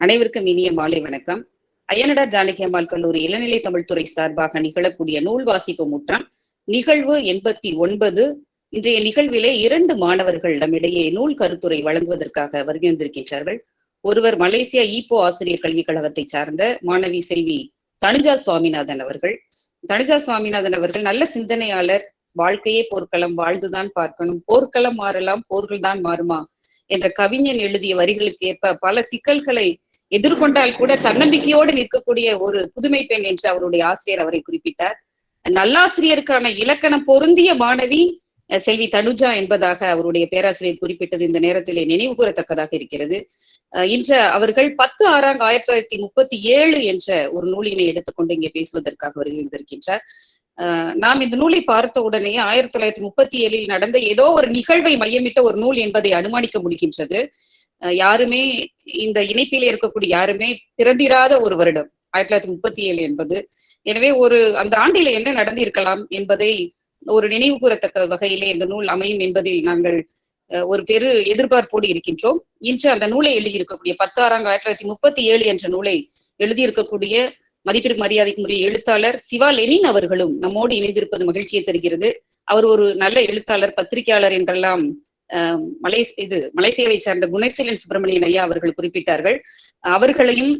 அனைவருக்கும் இனிய மாலை வணக்கம். அய்யனடா ஜானகியம்மாள் கல்லூரி இளநிலை தமிழ்துறை சார்பாக நிகழக்கூடிய நூல் வாசிப்பு முற்றம் நிகழ்வு எண்பத்தி ஒன்பது. இன்றைய நிகழ்விலே இரண்டு மாணவர்கள் நம்மிடையே நூல் கருத்துரை வழங்குவதற்காக வருகின்றிருக்கின்றார்கள். ஒருவர் மலேசியா ஈப்போ ஆசிரியர் கல்விக் கழகத்தை சார்ந்த மாணவி செல்வி தனுஜா சுவாமிநாதன் அவர்கள். தனுஜா சுவாமிநாதன் அவர்கள் நல்ல சிந்தனையாளர். வாழ்க்கையே போர்க்களம் வாழ்ந்துதான் பார்க்கணும். போர்க்களம் மாறலாம் போர்கள் தான் மாறுமா என்ற கவிஞன் எழுதிய வரிகளுக்கு ஏற்ப பல சிக்கல்களை எதிர்கொண்டால் கூட தன்னம்பிக்கையோடு நிற்கக்கூடிய ஒரு புதுமை பெண் என்று அவருடைய ஆசிரியர் அவரை குறிப்பிட்டார். நல்லாசிரியருக்கான இலக்கணம் பொருந்திய மாணவி செல்வி தனுஜா என்பதாக அவருடைய பேராசிரியர் குறிப்பிட்டது இந்த நேரத்திலே நினைவு கூறத்தக்கதாக இருக்கிறது. அஹ், இன்று அவர்கள் பத்து ஆறாம் ஆயிரத்தி தொள்ளாயிரத்தி முப்பத்தி ஏழு என்ற ஒரு நூலினை எடுத்துக்கொண்டு இங்கே பேசுவதற்காக வருகின்றிருக்கின்றார் நாம் இந்த நூலை பார்த்த உடனே ஆயிரத்தி தொள்ளாயிரத்தி முப்பத்தி ஏழில் நடந்த ஏதோ ஒரு நிகழ்வை மையமிட்ட ஒரு நூல் என்பதை அனுமானிக்க முடிகின்றது. யாருமே இந்த இணைப்பிலே இருக்கக்கூடிய யாருமே பிறந்திராத ஒரு வருடம் ஆயிரத்தி தொள்ளாயிரத்தி முப்பத்தி ஏழு என்பது. எனவே ஒரு அந்த ஆண்டில என்ன நடந்திருக்கலாம் என்பதை ஒரு நினைவு கூறத்தக்க வகையிலே இந்த நூல் அமையும் என்பதில் நாங்கள் அஹ், ஒரு பெரு எதிர்பார்ப்போடு இருக்கின்றோம். இன்று அந்த நூலை எழுதியிருக்கக்கூடிய பத்தாறாம் ஆயிரத்தி தொள்ளாயிரத்தி முப்பத்தி ஏழு என்ற நூலை எழுதியிருக்கக்கூடிய மதிப்பிற்கு மரியாதைக்குரிய எழுத்தாளர் சிவா லெனின் அவர்களும் நம்மோடு இணைந்திருப்பது மகிழ்ச்சியை தருகிறது. அவர் ஒரு நல்ல எழுத்தாளர் பத்திரிகையாளர் என்றெல்லாம் அஹ், இது மலேசியாவை சார்ந்த குணசீலன் சுப்பிரமணியன் ஐயா அவர்கள் குறிப்பிட்டார்கள். அவர்களையும்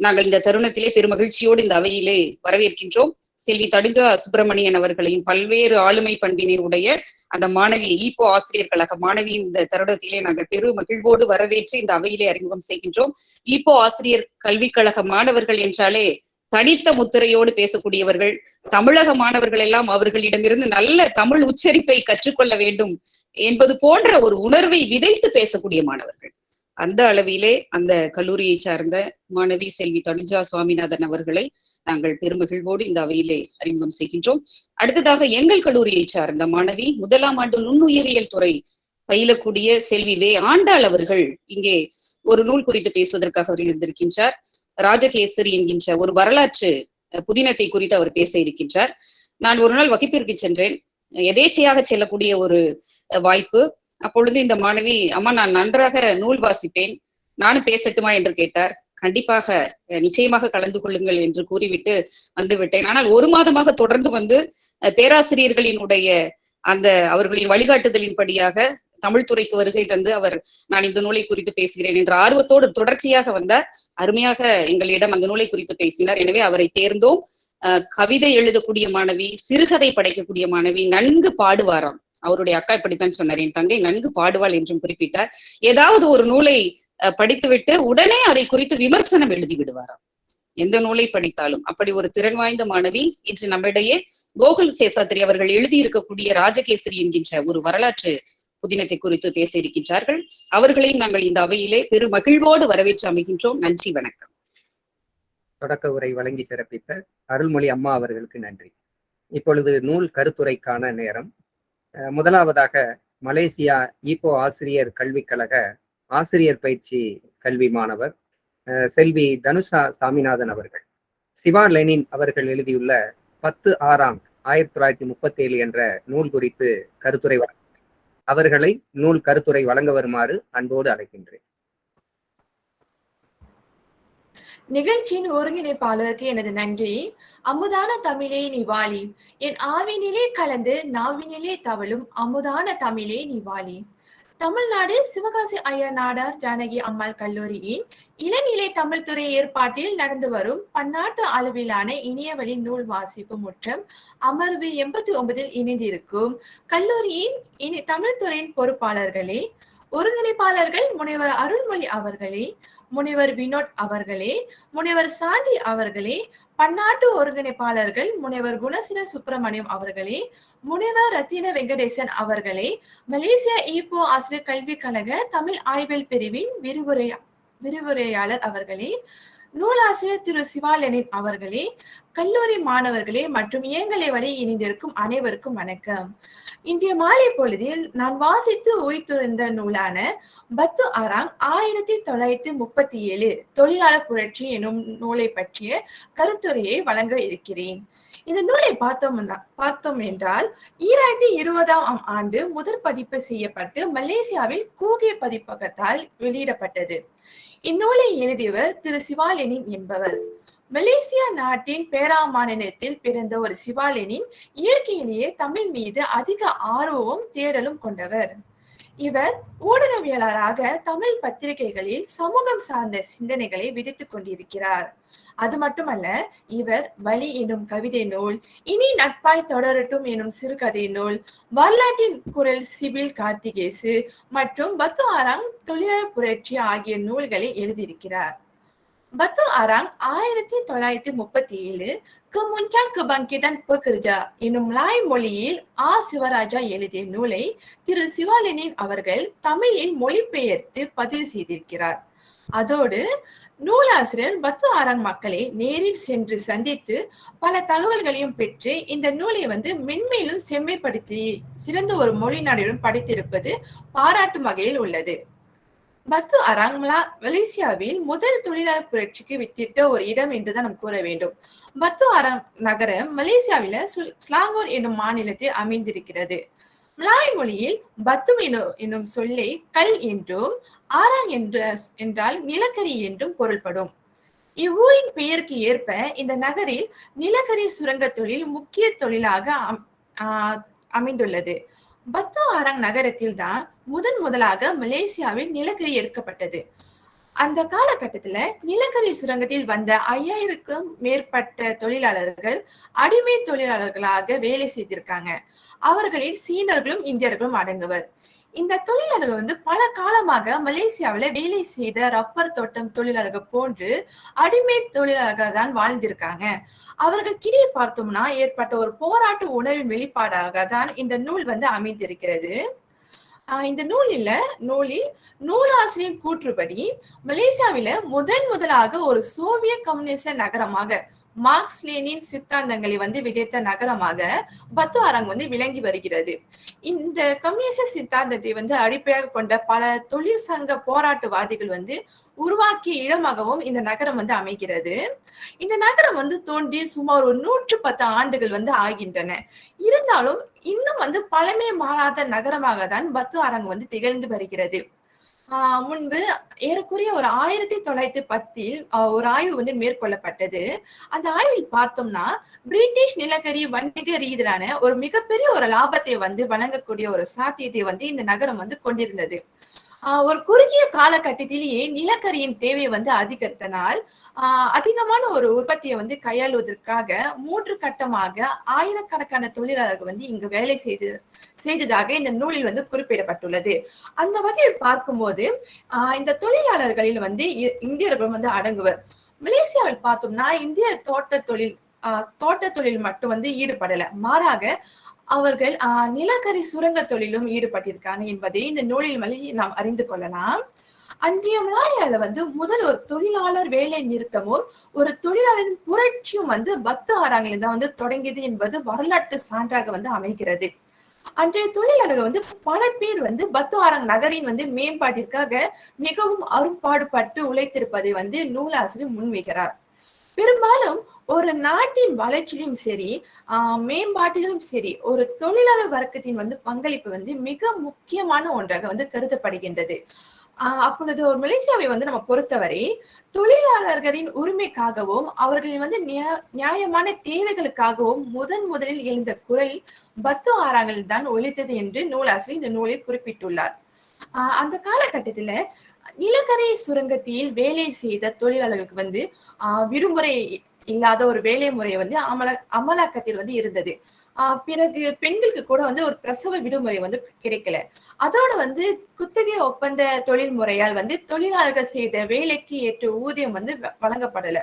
நாங்கள் இந்த தருணத்திலே பெருமகிழ்ச்சியோடு இந்த அவையிலே வரவேற்கின்றோம். செல்வி தடுஞ்சா சுப்பிரமணியன் அவர்களையும் பல்வேறு ஆளுமை பண்பினை உடைய அந்த மாணவி ஈப்போ ஆசிரியர் கழக மாணவியும் இந்த தருணத்திலே நாங்கள் பெரு மகிழ்வோடு வரவேற்று இந்த அவையிலே அறிமுகம் செய்கின்றோம். ஈப்போ ஆசிரியர் கல்விக் கழக மாணவர்கள் என்றாலே தனித்த முத்திரையோடு பேசக்கூடியவர்கள் தமிழக மாணவர்கள் எல்லாம் அவர்களிடமிருந்து நல்ல தமிழ் உச்சரிப்பை கற்றுக்கொள்ள வேண்டும். என்பது போன்ற ஒரு உணர்வை விதைத்து பேசக்கூடிய மாணவர்கள். அந்த அளவிலே அந்த கல்லூரியை சார்ந்த மாணவி செல்வி தனுஜா சுவாமிநாதன் அவர்களை நாங்கள் பெருமகிழ்வோடு இந்த அவையிலே அறிமுகம் செய்கின்றோம். அடுத்ததாக எங்கள் கல்லூரியை சார்ந்த மாணவி முதலாம் ஆண்டு நுண்ணுயிரியல் துறை பயிலக்கூடிய செல்வி வே ஆண்டாள் அவர்கள் இங்கே ஒரு நூல் குறித்து பேசுவதற்காக அவர் இருந்திருக்கின்றார். ராஜகேசரி என்கின்ற ஒரு வரலாற்று புதினத்தை குறித்து அவர் பேச இருக்கின்றார். நான் ஒரு நாள் வகுப்பிற்கு சென்றேன். எதேச்சையாக செல்லக்கூடிய ஒரு வாய்ப்பு. அப்பொழுது இந்த மாணவி அம்மா நான் நன்றாக நூல் வாசிப்பேன். நானும் பேசட்டுமா? என்று கேட்டார். கண்டிப்பாக நிச்சயமாக கலந்து கொள்ளுங்கள் என்று கூறிவிட்டு வந்து விட்டேன் ஆனால் ஒரு மாதமாக தொடர்ந்து வந்து அஹ், பேராசிரியர்களினுடைய அந்த அவர்களின் வழிகாட்டுதலின்படியாக தமிழ் துறைக்கு வருகை தந்து அவர் நான் இந்த நூலை குறித்து பேசுகிறேன் என்ற ஆர்வத்தோடு தொடர்ச்சியாக வந்தார். அருமையாக எங்களிடம் அந்த நூலை குறித்து பேசினார். எனவே அவரை தேர்ந்தோம். அஹ், கவிதை எழுதக்கூடிய மாணவி சிறுகதை படைக்கக்கூடிய மாணவி நன்கு பாடுவாராம். அவருடைய அக்கா இப்படித்தான் சொன்னார் என் தங்கை நன்கு பாடுவாள் என்றும் குறிப்பிட்டார். ஏதாவது ஒரு நூலை அஹ், படித்துவிட்டு உடனே அதை குறித்து விமர்சனம் எழுதி விடுவாராம். எந்த நூலை படித்தாலும். அப்படி ஒரு திறன் வாய்ந்த மாணவி இன்று நம்மிடையே கோகுல் சேசாத்திரி அவர்கள் எழுதியிருக்கக்கூடிய ராஜகேசரி என்கின்ற ஒரு வரலாற்று புதினத்தை குறித்து பேச இருக்கின்றார்கள். அவர்களையும் நாங்கள் இந்த அவையிலே பெரு மகிழ்வோடு வரவேற்று அமைகின்றோம். நன்றி வணக்கம். தொடக்க உரை வழங்கி சிறப்பித்த அருள்மொழி அம்மா அவர்களுக்கு நன்றி. இப்பொழுது நூல் கருத்துரைக்கான நேரம். முதலாவதாக மலேசியா ஈகோ ஆசிரியர் கல்விக் கழக ஆசிரியர் பயிற்சி கல்வி மாணவர் செல்வி தனுஷா சாமிநாதன் அவர்கள். சிவா லெனின் அவர்கள் எழுதியுள்ள பத்து ஆறாம் ஆயிரத்தி தொள்ளாயிரத்தி முப்பத்தி ஏழு என்ற நூல் குறித்து கருத்துரை வழங்க அவர்களை நூல் கருத்துரை வழங்க வருமாறு அன்போடு அழைக்கின்றேன். நிகழ்ச்சியின் ஒருங்கிணைப்பாளருக்கு எனது நன்றி. அமுதான தமிழே நீ வாழி. என் ஆவினிலே கலந்து நாவினிலே தவழும் அமுதான தமிழே நீ வாழி. தமிழ்நாடு சிவகாசி ஐயர் நாடார் ஜானகி அம்மாள் கல்லூரியின் இளநிலை தமிழ் துறை ஏற்பாட்டில் நடந்து வரும் பன்னாட்டு அளவிலான இணையவழி நூல் வாசிப்பு முற்றம் அமர்வு எண்பத்தி ஒன்பதில் இணைந்திருக்கும் கல்லூரியின் இனி தமிழ்துறையின் பொறுப்பாளர்களே ஒருங்கிணைப்பாளர்கள் முனைவர் அருள்மொழி அவர்களே முனைவர் வினோத் அவர்களே முனைவர் சாந்தி அவர்களே பன்னாட்டு ஒருங்கிணைப்பாளர்கள் முனைவர் குணசின சுப்பிரமணியம் அவர்களே முனைவர் ரத்தின வெங்கடேசன் அவர்களே மலேசியா ஈப்போ ஆசிரியர் கல்விக் கழக தமிழ் ஆய்வியல் பிரிவின் விரிவுரை விரிவுரையாளர் அவர்களே நூலாசிரியர் திரு சிவாலனின் அவர்களே கல்லூரி மாணவர்களே மற்றும் இயங்கலை வரை இணைந்திருக்கும் அனைவருக்கும் வணக்கம். இன்றைய மாலை பொழுதில் நான் வாசித்து உயிர்த்துறந்த நூலான பத்து ஆறாம் ஆயிரத்தி தொள்ளாயிரத்தி முப்பத்தி ஏழு தொழிலாளர் புரட்சி எனும் நூலை பற்றிய கருத்துரையை வழங்க இருக்கிறேன். இந்த நூலை பார்த்தோம் பார்த்தோம் என்றால் ஈராயிரத்தி இருபதாம் ஆண்டு முதற் பதிப்பு செய்யப்பட்டு மலேசியாவில் கூகே பதிப்பகத்தால் வெளியிடப்பட்டது. இந்நூலை எழுதியவர் திரு சிவாலெனின் என்பவர். மலேசியா நாட்டின் பேரா மாநிலத்தில் பிறந்த ஒரு சிவாலினின் இயற்கையிலேயே தமிழ் மீது அதிக ஆர்வமும் தேடலும் கொண்டவர். இவர் ஊடகவியலாளராக தமிழ் பத்திரிகைகளில் சமூகம் சார்ந்த சிந்தனைகளை விதித்துக் கொண்டிருக்கிறார். அது மட்டுமல்ல இவர் வலி எனும் கவிதை நூல் இனி நட்பாய் தொடரட்டும் எனும் சிறுகதை நூல் வரலாற்றின் குரல் சிபில் கார்த்திகேசு மற்றும் பத்து ஆறாம் தொழிலாளர் புரட்சி ஆகிய நூல்களை எழுதியிருக்கிறார். பத்து ஆறாங் ஆயிரத்தி தொள்ளாயிரத்தி முப்பத்தி ஏழு கமுன்சாங் கபங்கிதன் பகிர்ஜா எனும் லாய் மொழியில் ஆ சிவராஜா எழுதிய நூலை திரு சிவாலனின் அவர்கள் தமிழில் மொழிபெயர்த்து பதிவு செய்திருக்கிறார். அதோடு நூலாசிரியர் பத்து ஆறாம் மக்களை நேரில் சென்று சந்தித்து பல தகவல்களையும் பெற்று இந்த நூலை வந்து மென்மேலும் செம்மைப்படுத்தி சிறந்த ஒரு மொழி நாடுடன் படைத்திருப்பது பாராட்டும் வகையில் உள்ளது. பத்து அராங் மலேசியாவில் முதல் தொழிலாளர் புரட்சிக்கு வித்திட்ட ஒரு இடம் என்றுதான் நாம் கூற வேண்டும். பத்து அரங் நகரம் மலேசியாவில ஸ்லாங்கூர் என்னும் மாநிலத்தில் அமைந்திருக்கிறது. மலாய் மொழியில் பத்து என்னும் சொல்லை கல் என்றும் ஆராங் என்ற என்றால் நிலக்கரி என்றும் பொருள்படும். இவ்வூரின் பெயருக்கு ஏற்ப இந்த நகரில் நிலக்கரி சுரங்க தொழில் முக்கிய தொழிலாக அமைந்துள்ளது. பத்து ஆரங் நகரத்தில் தான் முதன் முதலாக மலேசியாவில் நிலக்கரி எடுக்கப்பட்டது. அந்த காலகட்டத்துல நிலக்கரி சுரங்கத்தில் வந்த ஐயாயிரக்கும் மேற்பட்ட தொழிலாளர்கள் அடிமை தொழிலாளர்களாக வேலை செய்திருக்காங்க. அவர்களில் சீனர்களும் இந்தியர்களும் அடங்குவர். இந்த தொழிலாளர்கள் வந்து பல காலமாக மலேசியாவில வேலை செய்த ரப்பர் தோட்டம் தொழிலாளர்கள் போன்று அடிமை தொழிலாளர்கள் தான் வாழ்ந்திருக்காங்க. அவர்களுக்கிடையே பார்த்தோம்னா ஏற்பட்ட ஒரு போராட்ட உணர்வின் வெளிப்பாடாக தான் இந்த நூல் வந்து அமைந்திருக்கிறது. இந்த நூலில் நூலில் நூலாசிரியர் கூற்றுப்படி மலேசியாவில முதன் முதலாக ஒரு சோவியத் கம்யூனிச நகரமாக மார்க்ஸ் லேனின் சித்தாந்தங்களை வந்து விதைத்த நகரமாக பத்து அரங் வந்து விளங்கி வருகிறது. இந்த கம்யூனிச சித்தாந்தத்தை வந்து அடிப்படையாக கொண்ட பல தொழிற்சங்க போராட்டவாதிகள் வந்து உருவாக்கிய இடமாகவும் இந்த நகரம் வந்து அமைகிறது. இந்த நகரம் வந்து தோன்றி சுமார் ஒரு நூற்று பத்து ஆண்டுகள் வந்து ஆகின்றன. இருந்தாலும் இன்னும் வந்து பழமை மாறாத நகரமாக தான் பத்து அரங்கு வந்து திகழ்ந்து வருகிறது. ஆஹ் முன்பு ஏறக்குறைய ஒரு ஆயிரத்தி தொள்ளாயிரத்தி பத்தில் ஒரு ஆய்வு வந்து மேற்கொள்ளப்பட்டது. அந்த ஆய்வில் பார்த்தோம்னா பிரிட்டிஷ் நிலக்கரி வணிக ரீதியிலான ஒரு மிகப்பெரிய ஒரு லாபத்தை வந்து வழங்கக்கூடிய ஒரு சாத்தியத்தை வந்து இந்த நகரம் வந்து கொண்டிருந்தது. ஒரு குறுகிய காலகட்டத்திலேயே நிலக்கரியின் தேவை வந்து அதிகரித்தனால் அதிகமான ஒரு உற்பத்தியை வந்து கையாளுவதற்காக மூன்று கட்டமாக ஆயிரக்கணக்கான தொழிலாளர்கள் வந்து இங்கு வேலை செய்து செய்ததாக இந்த நூலில் வந்து குறிப்பிடப்பட்டுள்ளது. அந்த வகையில் பார்க்கும்போது இந்த தொழிலாளர்களில் வந்து இந்தியர்களும் வந்து அடங்குவர். மலேசியாவில் பார்த்தோம்னா இந்திய தோட்ட தொழில் தோட்ட தொழில் மட்டும் வந்து ஈடுபடல. மாறாக அவர்கள் நிலக்கரி சுரங்க தொழிலும் ஈடுபட்டிருக்காங்க என்பதை இந்த நூலில் வழி நாம் அறிந்து கொள்ளலாம். அன்றைய மலாயால வந்து முதல் ஒரு தொழிலாளர் வேலை நிறுத்தமும் ஒரு தொழிலாளரின் புரட்சியும் வந்து பத்து ஆறாங்களில் தான் வந்து தொடங்கியது என்பது வரலாற்று சான்றாக வந்து அமைகிறது. அன்றைய தொழிலாளர்கள் வந்து பல பேர் வந்து பத்து ஆறாம் நகரின் வந்து மேம்பாட்டிற்காக மிகவும் அரும்பாடுபட்டு உழைத்திருப்பதை வந்து நூலாசிரியர் முன்வைக்கிறார். பெரும்பாலும் ஒரு நாட்டின் வளர்ச்சியிலும் சரி மேம்பாட்டிலும் சரி ஒரு தொழிலாளர் வர்க்கத்தின் வந்து பங்களிப்பு வந்து மிக முக்கியமான ஒன்றாக வந்து கருதப்படுகின்றது. அப்பொழுது ஒரு மலேசியாவை வந்து நம்ம பொறுத்தவரை தொழிலாளர்களின் உரிமைக்காகவும் அவர்களின் வந்து நியாயமான தேவைகளுக்காகவும் முதன் முதலில் எழுந்த குரல் பத்து ஆறாங்களில் தான் ஒழித்தது என்று நூலாசிரியர் இந்த நூலில் குறிப்பிட்டுள்ளார். ஆஹ் அந்த காலகட்டத்துல நிலக்கரி சுரங்கத்தில் வேலை செய்த தொழிலாளர்களுக்கு வந்து ஆஹ் விடுமுறை இல்லாத ஒரு வேலை முறை வந்து அமல அமலாக்கத்தில் வந்து இருந்தது. ஆஹ் பிறகு பெண்களுக்கு கூட வந்து ஒரு பிரசவ விடுமுறை வந்து கிடைக்கல. அதோட வந்து குத்தகை ஒப்பந்த தொழில் முறையால் வந்து தொழிலாளர்கள் செய்த வேலைக்கு ஏற்ற ஊதியம் வந்து வழங்கப்படல.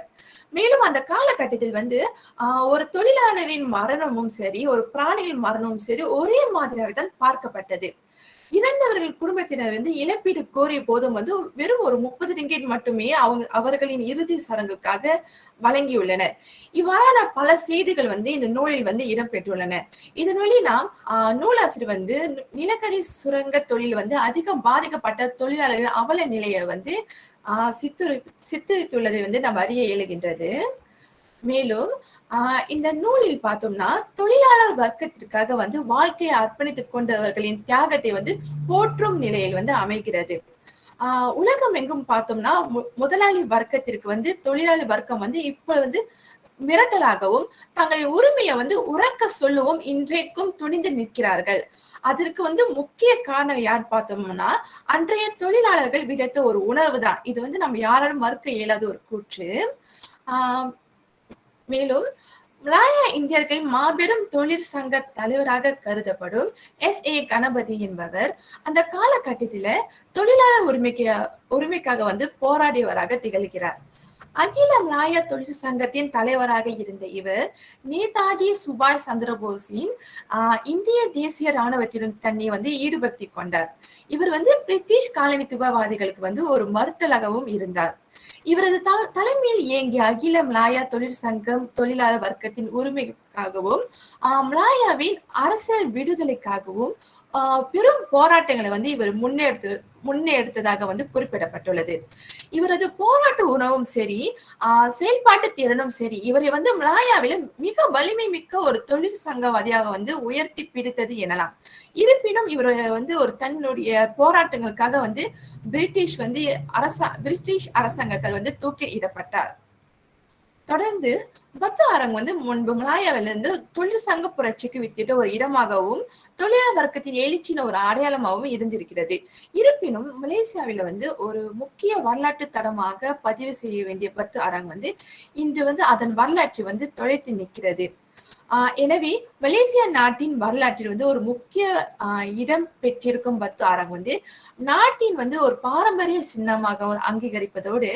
மேலும் அந்த காலகட்டத்தில் வந்து ஆஹ் ஒரு தொழிலாளரின் மரணமும் சரி ஒரு பிராணியின் மரணமும் சரி ஒரே மாதிரியாக தான் பார்க்கப்பட்டது. இறந்தவர்கள் குடும்பத்தினர் வந்து இழப்பீடு கோரிய போதும் வந்து வெறும் ஒரு முப்பது ரிங்கெட் மட்டுமே அவங்க அவர்களின் இறுதி சடங்குக்காக வழங்கியுள்ளனர். இவ்வாறான பல செய்திகள் வந்து இந்த நூலில் வந்து இடம்பெற்றுள்ளன. இதன் வழி நாம் நூலாசிரியர் வந்து நிலக்கரி சுரங்க தொழில் வந்து அதிகம் பாதிக்கப்பட்ட தொழிலாளர்கள் அவல நிலையை வந்து ஆஹ் சித்தரி சித்தரித்துள்ளதை வந்து நாம் அறிய இயலுகின்றது. மேலும் இந்த நூலில் பார்த்தோம்னா தொழிலாளர் வர்க்கத்திற்காக வந்து வாழ்க்கையை அர்ப்பணித்துக் கொண்டவர்களின் தியாகத்தை வந்து போற்றும் நிலையில் வந்து அமைகிறது. ஆஹ் உலகம் எங்கும் பார்த்தோம்னா மு- முதலாளி வர்க்கத்திற்கு வந்து தொழிலாளி வர்க்கம் வந்து இப்போ வந்து மிரட்டலாகவும் தங்களின் உரிமையை வந்து உறக்க சொல்லவும் இன்றைக்கும் துணிந்து நிற்கிறார்கள். அதற்கு வந்து முக்கிய காரணம் யார் பார்த்தோம்னா அன்றைய தொழிலாளர்கள் விதத்த ஒரு உணர்வு தான். இது வந்து நம்ம யாராலும் மறுக்க இயலாத ஒரு கூற்று. ஆஹ் மேலும் மலாயா இந்தியர்களின் மாபெரும் தொழிற்சங்க தலைவராக கருதப்படும் எஸ் ஏ கணபதி என்பவர் அந்த காலகட்டத்தில தொழிலாளர் உரிமைக்கு உரிமைக்காக வந்து போராடியவராக திகழ்கிறார். அகில மலாயா தொழிற்சங்கத்தின் தலைவராக இருந்த இவர் நேதாஜி சுபாஷ் சந்திரபோஸின் ஆஹ் இந்திய தேசிய ராணுவத்திலும் தன்னை வந்து ஈடுபடுத்தி கொண்டார். இவர் வந்து பிரிட்டிஷ் காலனித்துவவாதிகளுக்கு வந்து ஒரு மறுட்டலாகவும் இருந்தார். இவரது தலைமையில் இயங்கிய அகில மலாயா தொழிற்சங்கம் தொழிலாளர் வர்க்கத்தின் உரிமைக்காகவும் ஆஹ் மலாயாவின் அரசியல் விடுதலைக்காகவும் பெரும் போராட்டங்களை வந்து இவர் முன்னெடுத்து முன்னெடுத்ததாக வந்து குறிப்பிடப்பட்டுள்ளது. இவரது போராட்ட உணவும் சரி ஆஹ் செயல்பாட்டு திறனும் சரி இவரை வந்து மலாயாவில மிக வலிமை மிக்க ஒரு தொழிற்சங்கவாதியாக வந்து உயர்த்தி பிடித்தது எனலாம். இருப்பினும் இவர் வந்து ஒரு தன்னுடைய போராட்டங்களுக்காக வந்து பிரிட்டிஷ் வந்து அரசா பிரிட்டிஷ் அரசாங்கத்தால் வந்து தூக்கிலிடப்பட்டார். தொடர்ந்து பத்து வந்து முன்பு மலாயாவிலிருந்து தொழிற்சங்க புரட்சிக்கு வித்திட்ட ஒரு இடமாகவும் தொழிலாளர் வர்க்கத்தின் எழுச்சின ஒரு அடையாளமாகவும் இருந்திருக்கிறது. இருப்பினும் மலேசியாவில வந்து ஒரு முக்கிய வரலாற்று தடமாக பதிவு செய்ய வேண்டிய பத்து அரங் வந்து இன்று வந்து அதன் வரலாற்றை வந்து தொலைத்து நிற்கிறது. எனவே மலேசியா நாட்டின் வரலாற்றில் வந்து ஒரு முக்கிய ஆஹ் இடம் பெற்றிருக்கும் பத்து அரங் வந்து நாட்டின் வந்து ஒரு பாரம்பரிய சின்னமாக அங்கீகரிப்பதோடு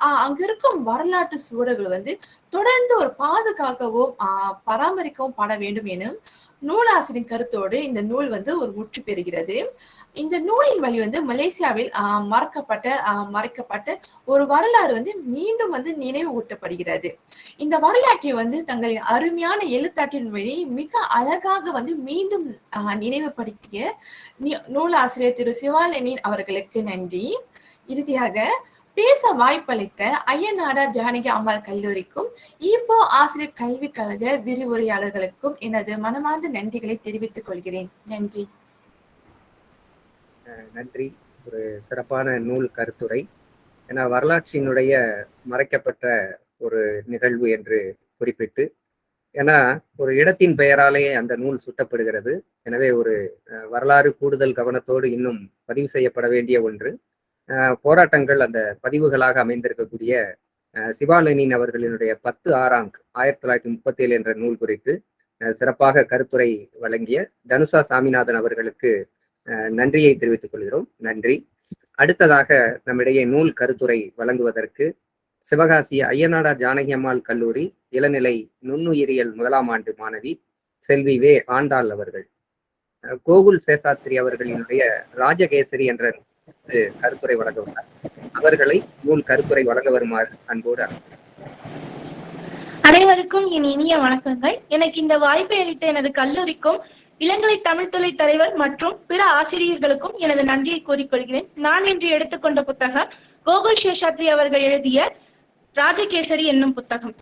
ஆஹ் அங்க இருக்கும் வரலாற்று சூழல்கள் வந்து தொடர்ந்து ஒரு பாதுகாக்கவும் ஆஹ் பராமரிக்கவும் பட வேண்டும் எனும் நூலாசிரியின் கருத்தோடு இந்த நூல் வந்து ஒரு முற்று பெறுகிறது. இந்த நூலின் வழி வந்து மலேசியாவில் மறக்கப்பட்ட மறைக்கப்பட்ட ஒரு வரலாறு வந்து மீண்டும் வந்து நினைவு ஊட்டப்படுகிறது இந்த வரலாற்றை வந்து தங்களின் அருமையான எழுத்தாற்றின் வழி மிக அழகாக வந்து மீண்டும் நினைவுபடுத்திய நூலாசிரியர் திரு சிவாலனின் அவர்களுக்கு நன்றி. இறுதியாக பேச வாய்ப்பளித்த ஐயநாடா ஜானகி அம்மாள் கல்லூரிக்கும் ஈப்போ ஆசிரியர் கல்விக் கழக விரிவுரையாளர்களுக்கும் எனது மனமார்ந்த நன்றிகளை தெரிவித்துக் கொள்கிறேன். நன்றி. நன்றி. ஒரு சிறப்பான நூல் கருத்துரை. ஏன்னா வரலாற்றினுடைய மறைக்கப்பட்ட ஒரு நிகழ்வு என்று குறிப்பிட்டு ஏன்னா ஒரு இடத்தின் பெயராலேயே அந்த நூல் சுட்டப்படுகிறது. எனவே ஒரு வரலாறு கூடுதல் கவனத்தோடு இன்னும் பதிவு செய்யப்பட வேண்டிய ஒன்று. போராட்டங்கள் அந்த பதிவுகளாக அமைந்திருக்கக்கூடிய அஹ், சிவாலனின் அவர்களினுடைய பத்து ஆறாங் ஆயிரத்தி தொள்ளாயிரத்தி முப்பத்தி ஏழு என்ற நூல் குறித்து அஹ், சிறப்பாக கருத்துரை வழங்கிய தனுஷா சாமிநாதன் அவர்களுக்கு அஹ், நன்றியை தெரிவித்துக் கொள்கிறோம். நன்றி. அடுத்ததாக நம்மிடையே நூல் கருத்துரை வழங்குவதற்கு சிவகாசி ஐயனாடா ஜானகி அம்மாள் கல்லூரி இளநிலை நுண்ணுயிரியல் முதலாம் ஆண்டு மாணவி செல்வி வே ஆண்டாள் அவர்கள். கோகுல் சேசாத்திரி அவர்களினுடைய ராஜகேசரி என்ற கருத்துரை வழங்க உள்ளார் அவர்களை நூல் கருத்துரை வழங்க வருமாறு அன்போடு அனைவருக்கும் என் இனிய வணக்கங்கள். எனக்கு இந்த வாய்ப்பை அளித்த எனது கல்லூரிக்கும் இளங்கலை தமிழ்துறை தலைவர் மற்றும் பிற ஆசிரியர்களுக்கும் எனது நன்றியை கூறிக்கொள்கிறேன். நான் இன்று எடுத்துக்கொண்ட புத்தகம் கோகுல் சேஷாத்ரி அவர்கள் எழுதிய ராஜகேசரி என்னும் புத்தகம்.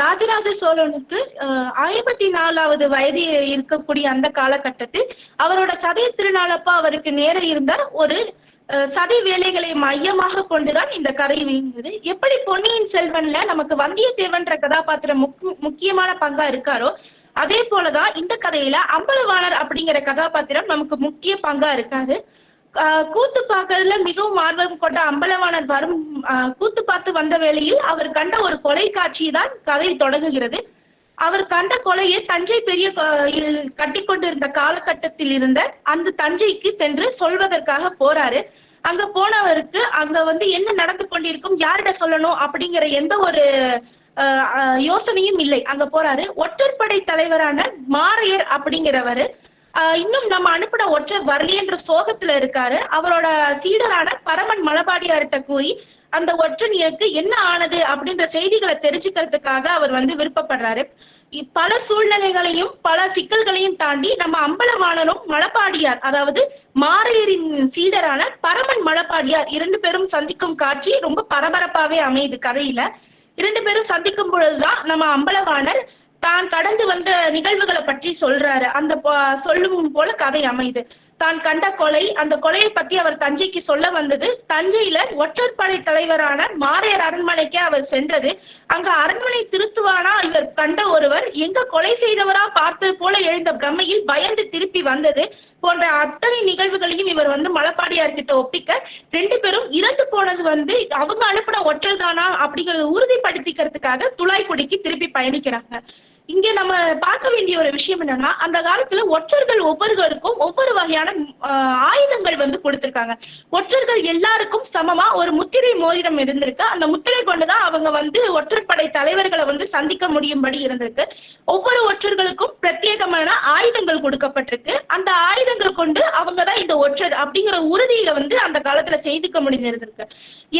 ராஜராஜ சோழனுக்கு ஆஹ் ஐம்பத்தி நாலாவது வயது இருக்கக்கூடிய அந்த காலகட்டத்தில் அவரோட சதய திருநாளப்ப அவருக்கு நேர இருந்த ஒரு அஹ், சதி வேலைகளை மையமாக கொண்டுதான் இந்த கதை வீங்குது எப்படி பொன்னியின் செல்வன்ல நமக்கு வந்தியத்தேவன்ற கதாபாத்திரம் முக்கியமான பங்கா இருக்காரோ அதே போலதான் இந்த கதையில அம்பலவாணர் அப்படிங்கிற கதாபாத்திரம் நமக்கு முக்கிய பங்கா இருக்காரு. கூத்து பார்க்கறதுல மிகவும் ஆர்வம் கொண்ட அம்பலவாணர் வரும் கூத்து பார்த்து வந்த வேளையில் அவர் கண்ட ஒரு கொலை காட்சி தான் கதை தொடங்குகிறது. அவர் கண்ட கொலையை தஞ்சை பெரிய கோயில் கட்டி கொண்டிருந்த காலகட்டத்தில் இருந்த அந்த தஞ்சைக்கு சென்று சொல்வதற்காக போறாரு. அங்க போனவருக்கு அங்க வந்து என்ன நடந்து கொண்டிருக்கும் யாரிட சொல்லணும் அப்படிங்கிற எந்த ஒரு யோசனையும் இல்லை. அங்க போறாரு. ஒற்றற்படை தலைவரான மாரையர் அப்படிங்கிறவரு இன்னும் நம்ம அனுப்பின ஒற்றர் வரலையன்ற சோகத்துல இருக்காரு. அவரோட சீடரான பரமன் மலபாடியார்கிட்ட கூறி அந்த ஒற்றனியருக்கு என்ன ஆனது அப்படின்ற செய்திகளை தெரிஞ்சுக்கிறதுக்காக அவர் வந்து விருப்பப்படுறாரு. பல சூழ்நிலைகளையும் பல சிக்கல்களையும் தாண்டி நம்ம அம்பலவாணனும் மலப்பாடியார் அதாவது மாரையரின் சீடரான பரமன் மலப்பாடியார் இரண்டு பேரும் சந்திக்கும் காட்சி ரொம்ப பரபரப்பாவே அமையுது கதையில. இரண்டு பேரும் சந்திக்கும் பொழுதுதான் நம்ம அம்பலவாணர் தான் கடந்து வந்த நிகழ்வுகளை பற்றி சொல்றாரு. அந்த சொல்லும் போல கதை அமையுது தான் கண்ட கொலை அந்த கொலையை பத்தி அவர் தஞ்சைக்கு சொல்ல வந்தது தஞ்சையில ஒற்றற்படை தலைவரான மாரையர் அரண்மனைக்கே அவர் சென்றது. அங்க அரண்மனை திருத்துவானா இவர் கண்ட ஒருவர் எங்க கொலை செய்தவரா பார்த்தது போல எழுந்த பிரம்மையில் பயந்து திருப்பி வந்தது போன்ற அத்தனை நிகழ்வுகளையும் இவர் வந்து மலப்பாடியார் கிட்ட ஒப்பிக்க ரெண்டு பேரும் இறந்து போனது வந்து அவங்க அனுப்பின ஒற்றர் தானா அப்படிங்கறத உறுதிப்படுத்திக்கிறதுக்காக துளாய்குடிக்கு திருப்பி பயணிக்கிறாங்க. இங்க நம்ம பார்க்க வேண்டிய ஒரு விஷயம் என்னன்னா அந்த காலத்துல ஒற்றர்கள் ஒவ்வொருவருக்கும் ஒவ்வொரு வகையான ஆயுதங்கள் வந்து கொடுத்திருக்காங்க. ஒற்றர்கள் எல்லாருக்கும் சமமா ஒரு முத்திரை மோதிரம் இருந்திருக்கு. அந்த முத்திரை கொண்டுதான் அவங்க வந்து ஒற்றற்படை தலைவர்களை வந்து சந்திக்க முடியும்படி இருந்திருக்கு. ஒவ்வொரு ஒற்றர்களுக்கும் பிரத்யேகமான ஆயுதங்கள் கொடுக்கப்பட்டிருக்கு. அந்த ஆயுதங்கள் கொண்டு அவங்கதான் இந்த ஒற்றர் அப்படிங்கிற உறுதியை வந்து அந்த காலத்துல செய்துக்க முடிஞ்சிருந்திருக்கு.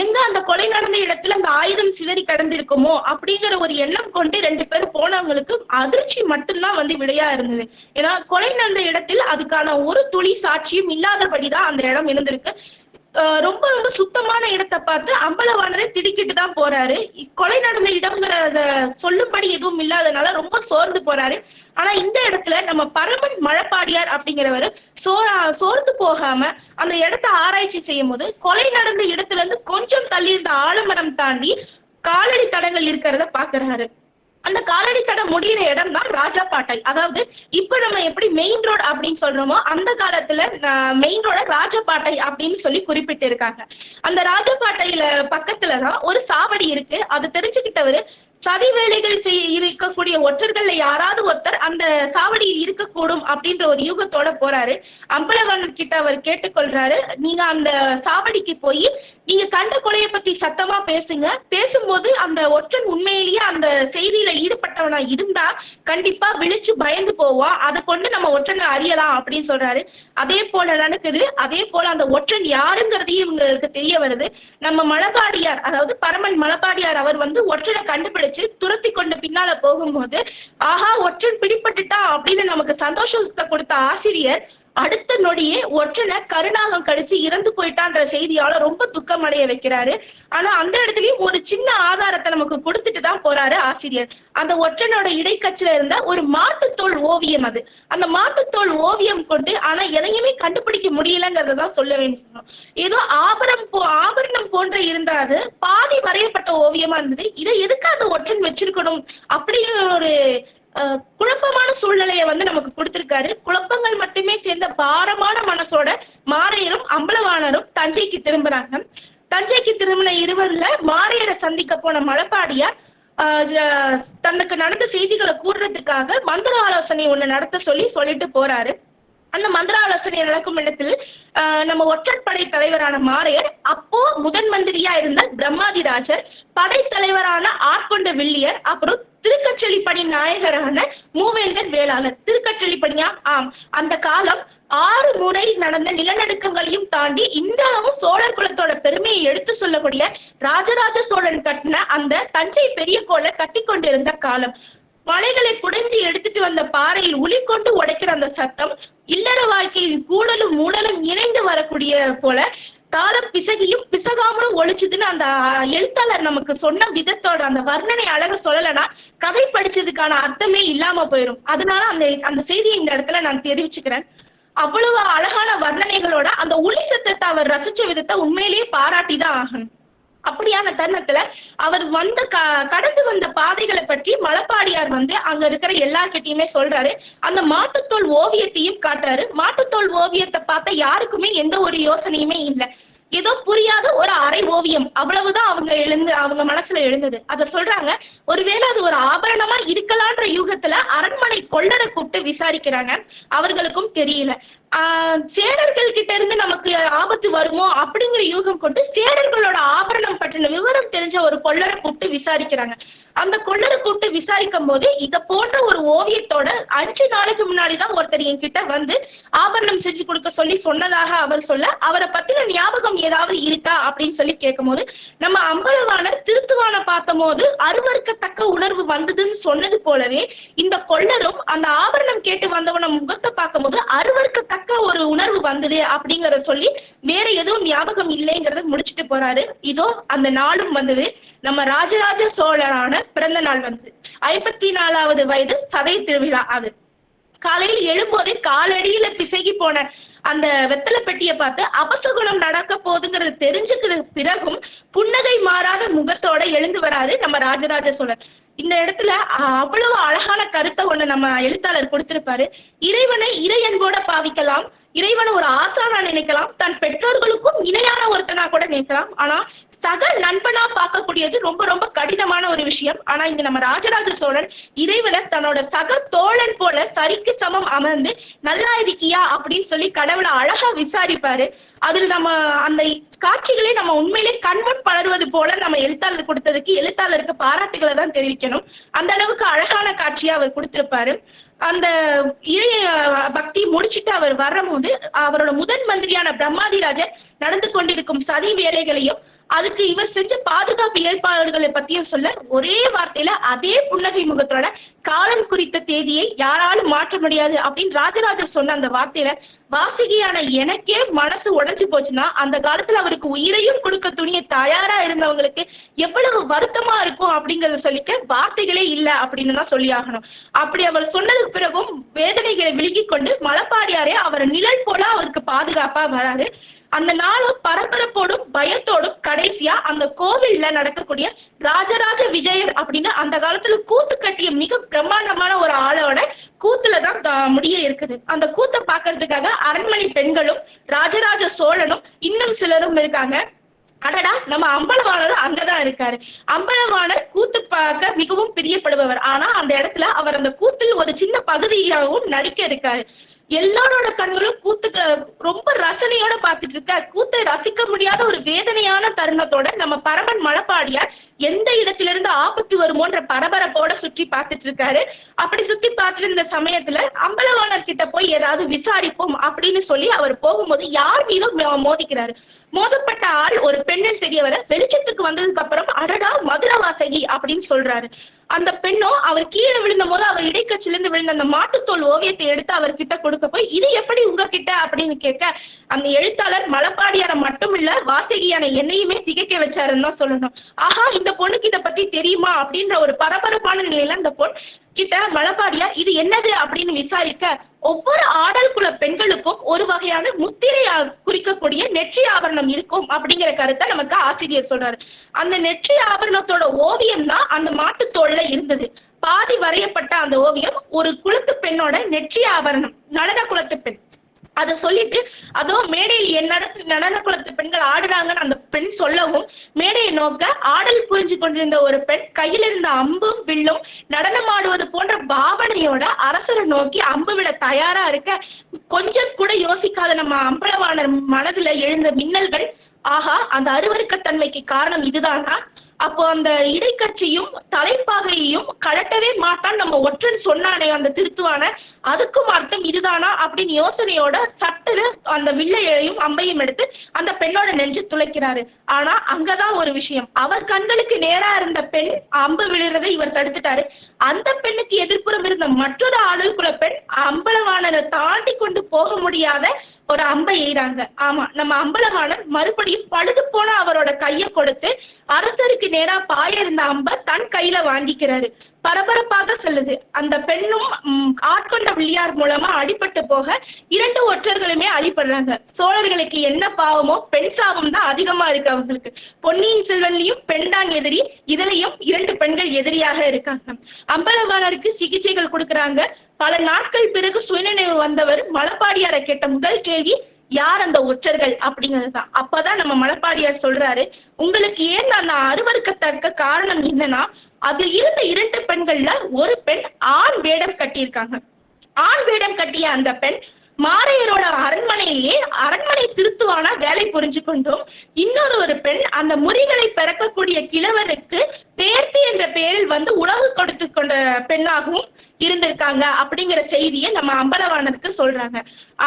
எங்க அந்த கொலை நடந்த இடத்துல அந்த ஆயுதம் சிதறி கடந்திருக்குமோ அப்படிங்கிற ஒரு எண்ணம் கொண்டு ரெண்டு பேரும் போனவங்களுக்கு அதிர்ச்சி மட்டும்தான் வந்து விடையா இருந்தது. ஏன்னா கொலை நடந்த இடத்தில் அதுக்கான ஒரு துளி சாட்சியும் இல்லாதபடிதான் அந்த இடம் இருந்திருக்கு. ரொம்ப ரொம்ப சுத்தமான இடத்தை பார்த்து அம்பலவானரே திடுக்கிட்டு தான் போறாரு. கொலை நடந்த இடம்ங்கிறத சொல்லும்படி எதுவும் இல்லாதனால ரொம்ப சோர்ந்து போறாரு. ஆனா இந்த இடத்துல நம்ம பரமன் மழப்பாடியார் அப்படிங்கிறவரு சோரா சோர்ந்து போகாம அந்த இடத்த ஆராய்ச்சி செய்யும் போது கொலை நடந்த இடத்துல இருந்து கொஞ்சம் தள்ளி இருந்த ஆலமரம் தாண்டி காலடி தடங்கள் இருக்கிறத பாக்குறாரு. அந்த காலடி தடம் முடியிற இடம் தான் ராஜாபாட்டை அதாவது இப்ப நம்ம எப்படி மெயின் ரோடு அப்படின்னு சொல்றோமோ அந்த காலத்துல மெயின் ரோட ராஜபாட்டை அப்படின்னு சொல்லி குறிப்பிட்டு இருக்காங்க அந்த ராஜபாட்டையில பக்கத்துலதான் ஒரு சாவடி இருக்கு. அது தெரிஞ்சுக்கிட்டவரு சதி வேலைகள் செய்ய இருக்கக்கூடிய ஒற்றர்கள்ல யாராவது ஒருத்தர் அந்த சாவடியில் இருக்கக்கூடும் அப்படின்ற ஒரு யூகத்தோட போறாரு. அம்பலவன் கிட்ட அவர் கேட்டுக்கொள்றாரு. நீங்க அந்த சாவடிக்கு போய் நீங்க கண்ட கொலையை பத்தி சத்தமா பேசுங்க. பேசும்போது அந்த ஒற்றன் உண்மையிலேயே அந்த செய்தியில ஈடுபட்டவனா இருந்தா கண்டிப்பா விழிச்சு பயந்து போவான் அதை கொண்டு நம்ம ஒற்றனை அறியலாம் அப்படின்னு சொல்றாரு. அதே போல நடக்குது. அதே போல அந்த ஒற்றன் யாருங்கிறதையும் இவங்களுக்கு தெரிய வருது. நம்ம மலபாடியார் அதாவது பரமன் மலபாடியார் அவர் வந்து ஒற்றனை கண்டுபிடிச்சு துரத்தி கொண்டு பின்னால போகும்போது ஆஹா ஒற்றன் பிடிபட்டுட்டான் அப்படின்னு நமக்கு சந்தோஷத்தை கொடுத்த ஆசிரியர் அடுத்த நொடியே ஒற்றனை கருணாகம் கடிச்சு இறந்து போயிட்டான்ற செய்தியால ரொம்ப துக்கம் அடைய வைக்கிறாரு. ஆனா அந்த இடத்துலயும் ஒரு சின்ன ஆதாரத்தை நமக்கு கொடுத்துட்டு தான் போறாரு ஆசிரியர். அந்த ஒற்றனோட இடைக்கச்சில இருந்த ஒரு மாட்டுத்தோல் ஓவியம் அது. அந்த மாட்டுத்தோல் ஓவியம் கொண்டு ஆனா எதையுமே கண்டுபிடிக்க முடியலங்கிறதான் சொல்ல வேண்டும் ஏதோ ஆபரணம் போ ஆபரணம் போன்ற இருந்த அது பாதி வரையப்பட்ட ஓவியமா இருந்தது. இதை எதுக்கு அந்த ஒற்றன் வச்சிருக்கணும்? அப்படிங்கிற ஒரு குழப்பமான சூழ்நிலையை வந்து நமக்கு கொடுத்திருக்காரு. குழப்பங்கள் மட்டுமே சேர்ந்த பாரமான மனசோட மாரையரும் அம்பலவாணரும் தஞ்சைக்கு திரும்புறாங்க. தஞ்சைக்கு திரும்பின இருவர்ல மாரையரை சந்திக்க போன மலப்பாடியார் தனக்கு நடந்த செய்திகளை கூறுறதுக்காக மந்திர ஆலோசனை ஒண்ணு நடத்த சொல்லி சொல்லிட்டு போறாரு. அந்த மந்திர ஆலோசனை நடக்கும் இடத்தில் ஆஹ் நம்ம ஒற்றற்படை தலைவரான மாரையர் அப்போ முதன் மந்திரியா இருந்த பிரம்மாதிராஜர் படைத்தலைவரான ஆட்கொண்ட வில்லியர் அப்புறம் திருக்கற்றளிப்படி நாயகரான மூவேந்தர் வேளாளர். திருக்கற்றளிப்படியா ஆம். அந்த காலம் ஆறு முறை நடந்த நிலநடுக்கங்களையும் தாண்டி இன்றளவும் சோழர் குலத்தோட பெருமையை எடுத்து சொல்லக்கூடிய ராஜராஜ சோழன் கட்டின அந்த தஞ்சை பெரிய கோலை கட்டி கொண்டிருந்த காலம். மலைகளை குடைஞ்சி எடுத்துட்டு வந்த பாறையில் உளி கொண்டு உடைக்கிற அந்த சத்தம் இல்லற வாழ்க்கையில் கூடலும் மூடலும் இணைந்து வரக்கூடிய போல கால பிசகியும் பிசகாமலும் ஒழிச்சுதுன்னு அந்த எழுத்தாளர் நமக்கு சொன்ன விதத்தோட அந்த வர்ணனை அழக சொல்லலைன்னா கதை படிச்சதுக்கான அர்த்தமே இல்லாம போயிடும் அதனால அந்த அந்த செய்தியை இந்த இடத்துல நான் தெரிவிச்சுக்கிறேன். அவ்வளவு அழகான வர்ணனைகளோட அந்த ஒளி சத்தத்தை அவர் ரசிச்ச விதத்தை உண்மையிலேயே பாராட்டிதான் ஆகணும். அப்படியான தருணத்துல அவர் வந்த க கடந்து வந்த பாதைகளை பற்றி மலப்பாடியார் வந்து அங்க இருக்கிற எல்லார்கிட்டயுமே சொல்றாரு. அந்த மாட்டுத்தோல் ஓவியத்தையும் காட்டுறாரு. மாட்டுத்தோல் ஓவியத்தை பார்த்த யாருக்குமே எந்த ஒரு யோசனையுமே இல்லை. ஏதோ புரியாத ஒரு அரை ஓவியம். அவ்வளவுதான் அவங்க எழுந்து அவங்க மனசுல எழுந்தது. அத சொல்றாங்க ஒருவேளை அது ஒரு ஆபரணமா இருக்கலான்ற யூகத்துல அரண்மனை கொள்ளரை கூப்பிட்டு விசாரிக்கிறாங்க. அவர்களுக்கும் தெரியல. சேரர்கள் கிட்ட இருந்து நமக்கு ஆபத்து வருமோ அப்படிங்கிற யூகம் கொண்டு சேரர்களோட ஆபரணம் பற்றின விவரம் தெரிஞ்ச ஒரு கொள்ளரை கூப்பிட்டு விசாரிக்கிறாங்க. அந்த கொள்ளரை கூப்பிட்டு விசாரிக்கும் போது இத போன்ற ஒரு ஓவியத்தோட அஞ்சு நாளைக்கு முன்னாடிதான் ஒருத்தர் என்கிட்ட வந்து ஆபரணம் செஞ்சு கொடுக்க சொல்லி சொன்னதாக அவர் சொல்ல அவரை பத்தின ஞாபகம் ஏதாவது இருக்கா அப்படின்னு சொல்லி கேட்கும்போது நம்ம அம்பலவாணர் திருத்துவான பார்த்த போது அருவருக்கத்தக்க உணர்வு வந்ததுன்னு சொன்னது போலவே இந்த கொள்ளரும் அந்த ஆபரணம் கேட்டு வந்தவன முகத்தை பார்க்கும்போது தக்க ஒரு உணர்வு வந்தது அப்படிங்கறத சொல்லி வேற எதுவும் ஞாபகம் இல்லைங்கிறத முடிச்சுட்டு போறாரு. இதோ அந்த நாளும் வந்தது. நம்ம ராஜராஜ சோழரான பிறந்த நாள் வந்தது ஐம்பத்தி நாலாவது வயது சதை திருவிழா அது. காலையில் எழும்போதே காலடியில பிசகி போன அந்த வெத்தலை பெட்டியை பார்த்து அபசகுணம் நடக்க போகுதுங்கிறது தெரிஞ்சுக்கிற பிறகும் புன்னகை மாறாத முகத்தோட எழுந்து வராரு நம்ம ராஜராஜ சோழர் இந்த இடத்துல அவ்வளவு அழகான கருத்தை ஒண்ணு நம்ம எழுத்தாளர் கொடுத்திருப்பாரு. இறைவனை இறை அன்போட பாவிக்கலாம். இறைவனை ஒரு ஆசானா நினைக்கலாம். தன் பெற்றோர்களுக்கும் இணையான ஒருத்தனா கூட நினைக்கலாம். ஆனா சக நண்பனா பார்க்கக்கூடியது ரொம்ப ரொம்ப கடினமான ஒரு விஷயம். ஆனா இங்க நம்ம ராஜராஜ சோழன் இறைவனை தன்னோட சக தோழன் போல சரிக்கு சமம் அமர்ந்து நல்லா இருக்கியா? அப்படின்னு சொல்லி கடவுளை அழகா விசாரிப்பாரு. அதில் நம்ம அந்த காட்சிகளை நம்ம உண்மையிலே கண்மண் பலருவது போல நம்ம எழுத்தாளர் கொடுத்ததுக்கு எழுத்தாளருக்கு பாராட்டுகளை தான் தெரிவிக்கணும். அந்த அளவுக்கு அழகான காட்சியா அவர் கொடுத்திருப்பாரு. அந்த இறைய பக்தி முடிச்சிட்டு அவர் வரும்போது அவரோட முதன் மந்திரியான பிரம்மாதிராஜர் நடந்து கொண்டிருக்கும் சதி வேலைகளையும் அதுக்கு இவர் செஞ்ச பாதுகாப்பு ஏற்பாடுகளை பத்தியும் சொல்ல ஒரே வார்த்தையில அதே புன்னகை முகத்தோட காலம் குறித்த தேதியை யாராலும் மாற்ற முடியாது அப்படின்னு ராஜராஜர் சொன்ன அந்த வார்த்தையில வாசிகையான எனக்கே மனசு உடைஞ்சு போச்சுன்னா அந்த காலத்துல அவருக்கு உயிரையும் கொடுக்க துணிய தயாரா இருந்தவங்களுக்கு எவ்வளவு வருத்தமா இருக்கும் அப்படிங்கறத சொல்லிக்க வார்த்தைகளே இல்ல அப்படின்னு தான் சொல்லி ஆகணும். அப்படி அவர் சொன்னதுக்கு பிறகும் வேதனைகளை விழுங்கி கொண்டு மலப்பாடியாரே அவர் நிழல் போல அவருக்கு பாதுகாப்பா வராரு. அந்த நாளும் பரபரப்போடும் பயத்தோடும் கடைசியா அந்த கோவில்ல நடக்கக்கூடிய ராஜராஜ விஜயர் அப்படின்னு அந்த காலத்துல கூத்து கட்டிய மிக பிரம்மாண்டமான ஒரு ஆளோட கூத்துலதான் தான் முடிய இருக்குது. அந்த கூத்தை பாக்குறதுக்காக அரண்மனை பெண்களும் ராஜராஜ சோழனும் இன்னும் சிலரும் இருக்காங்க. அடடா நம்ம அம்பலவாணரும் அங்கதான் இருக்காரு. அம்பலவாணர் கூத்து பார்க்க மிகவும் பிரியப்படுபவர். ஆனா அந்த இடத்துல அவர் அந்த கூத்தில் ஒரு சின்ன பகுதியாகவும் நடிக்க இருக்காரு. எல்லாரோட கண்களும் கூத்துக்கு ரொம்ப ரசனையோட பாத்துட்டு இருக்க. கூத்தை ரசிக்க முடியாத ஒரு வேதனையான தருணத்தோட நம்ம பரமன் மலப்பாடியார் எந்த இடத்திலிருந்து ஆபத்து வருமோன்ற பரபரப்போட சுற்றி பார்த்துட்டு இருக்காரு. அப்படி சுத்தி பார்த்துட்டு இருந்த சமயத்துல அம்பலவாணர் கிட்ட போய் ஏதாவது விசாரிப்போம் அப்படின்னு சொல்லி அவர் போகும்போது யார் மீதும் மோதிக்கிறாரு. மோதப்பட்ட ஆள் ஒரு பெண்ணில் தெரியவர வெளிச்சத்துக்கு வந்ததுக்கு அப்புறம் அடடா மதுரவாசகி அப்படின்னு சொல்றாரு. அந்த பெண்ணும் அவர் கீழே விழுந்த போது அவர் இடைக்கட்சியிலிருந்து விழுந்த அந்த மாட்டுத்தோல் ஓவியத்தை எடுத்து அவர் கிட்ட கொடுக்க போய் இது எப்படி உங்ககிட்ட? அப்படின்னு கேட்க அந்த எழுத்தாளர் மலப்பாடியார மட்டும் இல்ல வாசகியான என்னையுமே திகைக்க வச்சாருன்னு தான் சொல்லணும். ஆஹா இந்த பொண்ணுக்கு இதை பத்தி தெரியுமா? அப்படின்ற ஒரு பரபரப்பான நிலையில அந்த பொண் கிட்ட மலப்பாடியார் இது என்னது? அப்படின்னு விசாரிக்க ஒவ்வொரு ஆடல் குல பெண்களுக்கும் ஒரு வகையான முத்திரை குறிக்கக்கூடிய நெற்றி ஆபரணம் இருக்கும். அப்படிங்கிற கருத்தை நமக்கு ஆசிரியர் சொல்றாரு. அந்த நெற்றி ஆபரணத்தோட ஓவியம் தான் அந்த மாட்டுத்தோல்ல இருந்தது. பாதி வரையப்பட்ட அந்த ஓவியம் ஒரு குளத்து பெண்ணோட நெற்றி ஆபரணம் நடன குலத்து பெண். அத சொல்லிட்டு அதோ மேடையில் என் நடத்து நடன குலத்து பெண்கள் ஆடுறாங்கன்னு அந்த பெண் சொல்லவும் மேடையை நோக்க ஆடல் புரிஞ்சு கொண்டிருந்த ஒரு பெண் கையில் இருந்த அம்பும் வில்லும் நடனமாடுவது போன்ற பாவனையோட அரசரை நோக்கி அம்பு விட தயாரா இருக்க கொஞ்சம் கூட யோசிக்காத நம்ம அம்பலவாணர் மனதுல எழுந்த மின்னல்கள் ஆஹா அந்த அருவருக்கத்தன்மைக்கு காரணம் இதுதானா? அப்போ அந்த இடைக்கட்சியும் தலைப்பாகையையும் கலட்டவே மாட்டான் நம்ம ஒற்றன் சொன்னானே அந்த திருத்துவான. அதுக்கும் அர்த்தம் இதுதானா அப்படின்னு யோசனையோட சட்டுல அந்த வில்லையையும் அம்பையும் எடுத்து அந்த பெண்ணோட நெஞ்சு துளைக்கிறாரு. ஆனா அங்கதான் ஒரு விஷயம். அவர் கண்களுக்கு நேரா இருந்த பெண் அம்பு விழுறதை இவர் தடுத்துட்டாரு. அந்த பெண்ணுக்கு எதிர்ப்புறம் இருந்த மற்றொரு ஆடல் குல பெண் அம்பலவாணரை தாண்டி கொண்டு போக முடியாத ஒரு அம்பை எய்றாங்க. ஆமா நம்ம அம்பலவாணன் மறுபடியும் பழுது போன அவரோட கையை கொடுத்து அரசருக்கு நேரா பாய இருந்த அம்ப தன் கையில வாங்கிக்கிறாரு. பரபரப்பாக செல்லுது. அந்த பெண்ணும் ஆட்கொண்ட வில்லியார் மூலமா அடிபட்டு போக இரண்டு ஒற்றர்களுமே அடிபடுறாங்க. சோழர்களுக்கு என்ன பாவமோ பெண் சாபம் தான் அதிகமா இருக்கு அவங்களுக்கு. பொன்னியின் செல்வன்லயும் பெண் தான் எதிரி இதுலயும் இரண்டு பெண்கள் எதிரியாக இருக்காங்க. அம்பலவாணருக்கு சிகிச்சைகள் கொடுக்கறாங்க. பல நாட்கள் பிறகு சுயநினைவு வந்தவர் மலப்பாடியாரை கேட்ட முதல் கேள்வி யார் அந்த ஒற்றர்கள் அப்படிங்கறதுதான் அப்பதான் நம்ம மலப்பாடியார் சொல்றாரு உங்களுக்கு ஏன் அந்த அருவருக்கத்தக்க காரணம் என்னன்னா அதில் இருந்த இரண்டு பெண்கள்ல ஒரு பெண் ஆண் வேடம் கட்டியிருக்காங்க. ஆண் வேடம் கட்டிய அந்த பெண் மாரையரோட அரண்மனையிலேயே அரண்மனை திருத்துவான வேலை புரிஞ்சு கொண்டும் இன்னொரு ஒரு பெண் அந்த முறிகளை பிறக்கக்கூடிய கிழவருக்கு பேர்த்தி என்ற பெயரில் வந்து உணவு கொடுத்து கொண்ட பெண்ணாகவும் இருந்திருக்காங்க அப்படிங்கிற செய்தியை நம்ம அம்பலவாணனுக்கு சொல்றாங்க.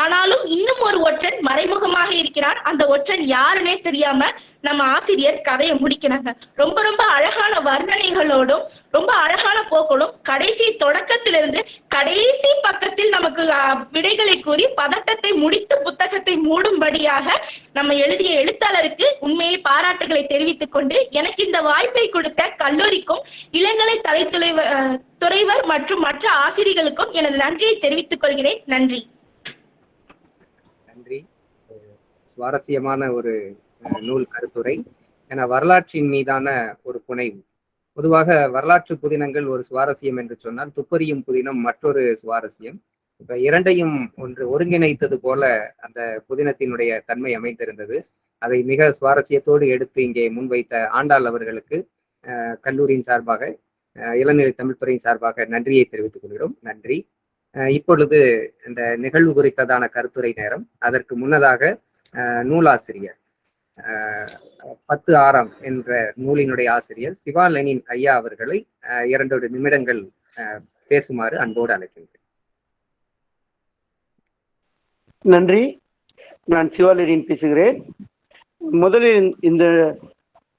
ஆனாலும் இன்னும் ஒரு ஒற்றன் மறைமுகமாக இருக்கிறான். அந்த ஒற்றன் யாருன்னே தெரியாம நம்ம ஆசிரியர் கதையை முடிக்கிறாங்க. ரொம்ப ரொம்ப அழகான வர்ணனைகளோடும் ரொம்ப அழகான போக்களும் கடைசி தொடக்கத்திலிருந்து கடைசி பக்கத்தில் நமக்கு விடைகளை கூறி பதட்டத்தை முடித்து புத்தகத்தை மூடும்படியாக நம்ம எழுதிய எழுத்தாளருக்கு உண்மையை பாராட்டுகளை தெரிவித்துக் கொண்டு எனக்கு இந்த வாய்ப்பை கொடுத்த கல்லூரிக்கும் இளங்கலை தலைத்துறைவர் துறைவர் மற்றும் மற்ற ஆசிரியர்களுக்கும் எனது நன்றியை தெரிவித்துக் கொள்கிறேன். நன்றி. நன்றி. சுவாரஸ்யமான ஒரு நூல் கருத்துரை. என வரலாற்றின் மீதான ஒரு புனைவு. பொதுவாக வரலாற்று புதினங்கள் ஒரு சுவாரஸ்யம் என்று சொன்னால் துப்பறியும் புதினம் மற்றொரு சுவாரஸ்யம். இப்ப இரண்டையும் ஒன்று ஒருங்கிணைத்தது போல அந்த புதினத்தினுடைய தன்மை அமைந்திருந்தது. அதை மிக சுவாரஸ்யத்தோடு எடுத்து இங்கே முன்வைத்த ஆண்டாள் அவர்களுக்கு கல்லூரியின் சார்பாக அஹ், இளநிலை தமிழ்துறையின் சார்பாக நன்றியை தெரிவித்துக் கொள்கிறோம். நன்றி. அஹ், இப்பொழுது இந்த நிகழ்வு குறித்ததான கருத்துரை நேரம். அதற்கு முன்னதாக அஹ், நூலாசிரியர் பத்து ஆறாம் என்ற நூலினுடைய ஆசிரியர் சிவா லெனின் ஐயா அவர்களை அஹ், இரண்டு நிமிடங்கள் அஹ், பேசுமாறு அன்போடு அழைக்கின்றேன். நன்றி. நான் சிவாலரின் பேசுகிறேன். முதலில் இந்த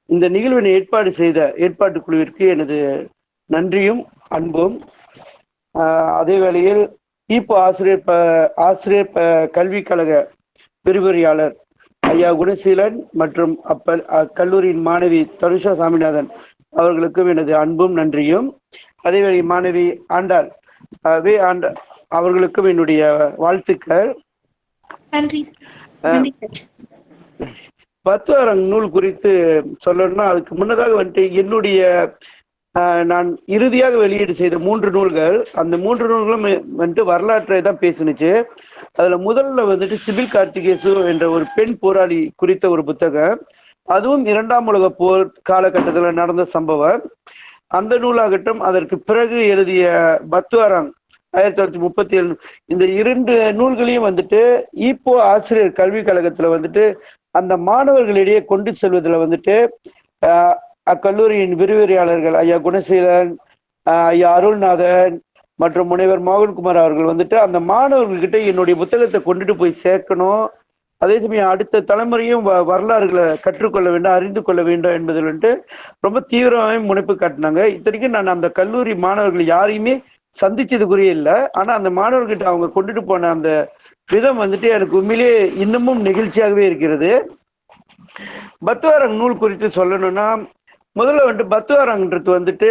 இந்த நிகழ்வினை ஏற்பாடு செய்த ஏற்பாட்டு குழுவிற்கு எனது நன்றியும் அன்பும். அதே வேளையில் ஈப்போ ஆசிரியர் ப ஆசிரியர் ப கல்விக் கழக விரிவுரையாளர் ஐயா குணசீலன் மற்றும் அப்ப அக்கல்லூரியின் மாணவி தனுஷா சாமிநாதன் அவர்களுக்கும் எனது அன்பும் நன்றியும். அதேவேளை மாணவி ஆண்டாள் வே ஆண்ட அவர்களுக்கும் என்னுடைய வாழ்த்துக்கள். நன்றி. நன்றி பத்துவாரங் நூல் குறித்து சொல்லணும்னா அதுக்கு முன்னதாக வந்துட்டு என்னுடைய ஆஹ், நான் இறுதியாக வெளியீடு செய்த மூன்று நூல்கள் அந்த மூன்று நூல்களும் வந்துட்டு வரலாற்றை தான் பேசுனுச்சு. அதுல முதல்ல வந்துட்டு சிபில் கார்த்திகேசு என்ற ஒரு பெண் போராளி குறித்த ஒரு புத்தகம். அதுவும் இரண்டாம் உலக போர் காலகட்டத்தில் நடந்த சம்பவம். அந்த நூலாகட்டும் அதற்கு பிறகு எழுதிய பத்துவாரங் ஆயிரத்தி தொள்ளாயிரத்தி முப்பத்தி ஏழு இந்த இரண்டு நூல்களையும் வந்துட்டு ஈப்போ ஆசிரியர் கல்விக் கழகத்துல வந்துட்டு அந்த மாணவர்களிடையே கொண்டு செல்வதில் வந்துட்டு அக்கல்லூரியின் விரிவுரையாளர்கள் ஐயா குணசீலன் ஐயா அருள்நாதன் மற்றும் முனைவர் மோகன்குமார் அவர்கள் வந்துட்டு அந்த மாணவர்கள்கிட்ட என்னுடைய புத்தகத்தை கொண்டுட்டு போய் சேர்க்கணும். அதே சமயம் அடுத்த தலைமுறையும் வ- வரலாறுகளை கற்றுக்கொள்ள வேண்டும் அறிந்து கொள்ள வேண்டும் என்பதில் வந்துட்டு ரொம்ப தீவிரமாக முனைப்பு காட்டினாங்க. இத்தனைக்கும் நான் அந்த கல்லூரி மாணவர்கள் யாரையுமே சந்திச்சது குறிய இல்லை ஆனா அந்த மாணவர்கிட்ட அவங்க கொண்டுட்டு போன அந்த விதம் வந்துட்டு எனக்கு உண்மையிலேயே இன்னமும் நெகிழ்ச்சியாகவே இருக்கிறது. பத்துவாரங் நூல் குறித்து சொல்லணும்னா முதல்ல வந்துட்டு பத்துவாரங்கிறது வந்துட்டு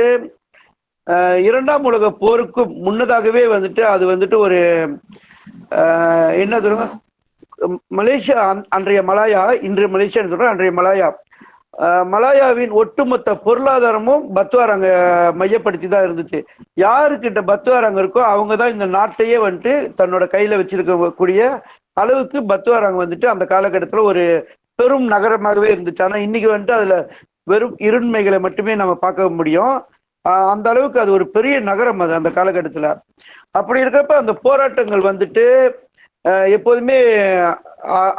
இரண்டாம் உலக போருக்கு முன்னதாகவே வந்துட்டு அது வந்துட்டு ஒரு என்ன சொல்லுங்க மலேசியா அன்றைய மலாயா இன்று மலேசியான்னு சொல்றேன் அன்றைய மலாயா. மலாயாவின் ஒட்டுமொத்த பொருளாதாரமும் பத்துவாரங்க மையப்படுத்தி தான் இருந்துச்சு. யாருக்கிட்ட பத்துவாரங்க இருக்கோ அவங்க தான் இந்த நாட்டையே வந்துட்டு தன்னோட கையில வச்சிருக்கக்கூடிய அளவுக்கு பத்துவாரங்க வந்துட்டு அந்த காலகட்டத்தில் ஒரு பெரும் நகரமாகவே இருந்துச்சு. ஆனால் இன்னைக்கு வந்துட்டு அதுல வெறும் இருண்மைகளை மட்டுமே நம்ம பார்க்க முடியும். அந்த அளவுக்கு அது ஒரு பெரிய நகரம் அது அந்த காலகட்டத்தில். அப்படி இருக்கிறப்ப அந்த போராட்டங்கள் வந்துட்டு எப்போதுமே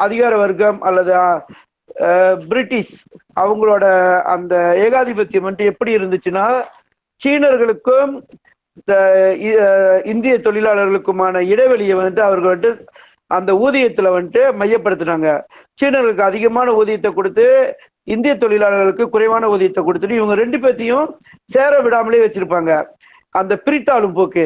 அதிகார வர்க்கம் அல்லது பிரிட்டிஷ் அவங்களோட அந்த ஏகாதிபத்தியம் வந்துட்டு எப்படி இருந்துச்சுன்னா சீனர்களுக்கும் இந்த இந்திய தொழிலாளர்களுக்குமான இடைவெளியை வந்துட்டு அவர்கள் வந்துட்டு அந்த ஊதியத்துல வந்துட்டு மையப்படுத்தினாங்க. சீனர்களுக்கு அதிகமான ஊதியத்தை கொடுத்து இந்திய தொழிலாளர்களுக்கு குறைவான ஊதியத்தை கொடுத்துட்டு இவங்க ரெண்டு பேர்த்தையும் சேர விடாமலே வச்சிருப்பாங்க. அந்த பிரித்தாளும் போக்கு.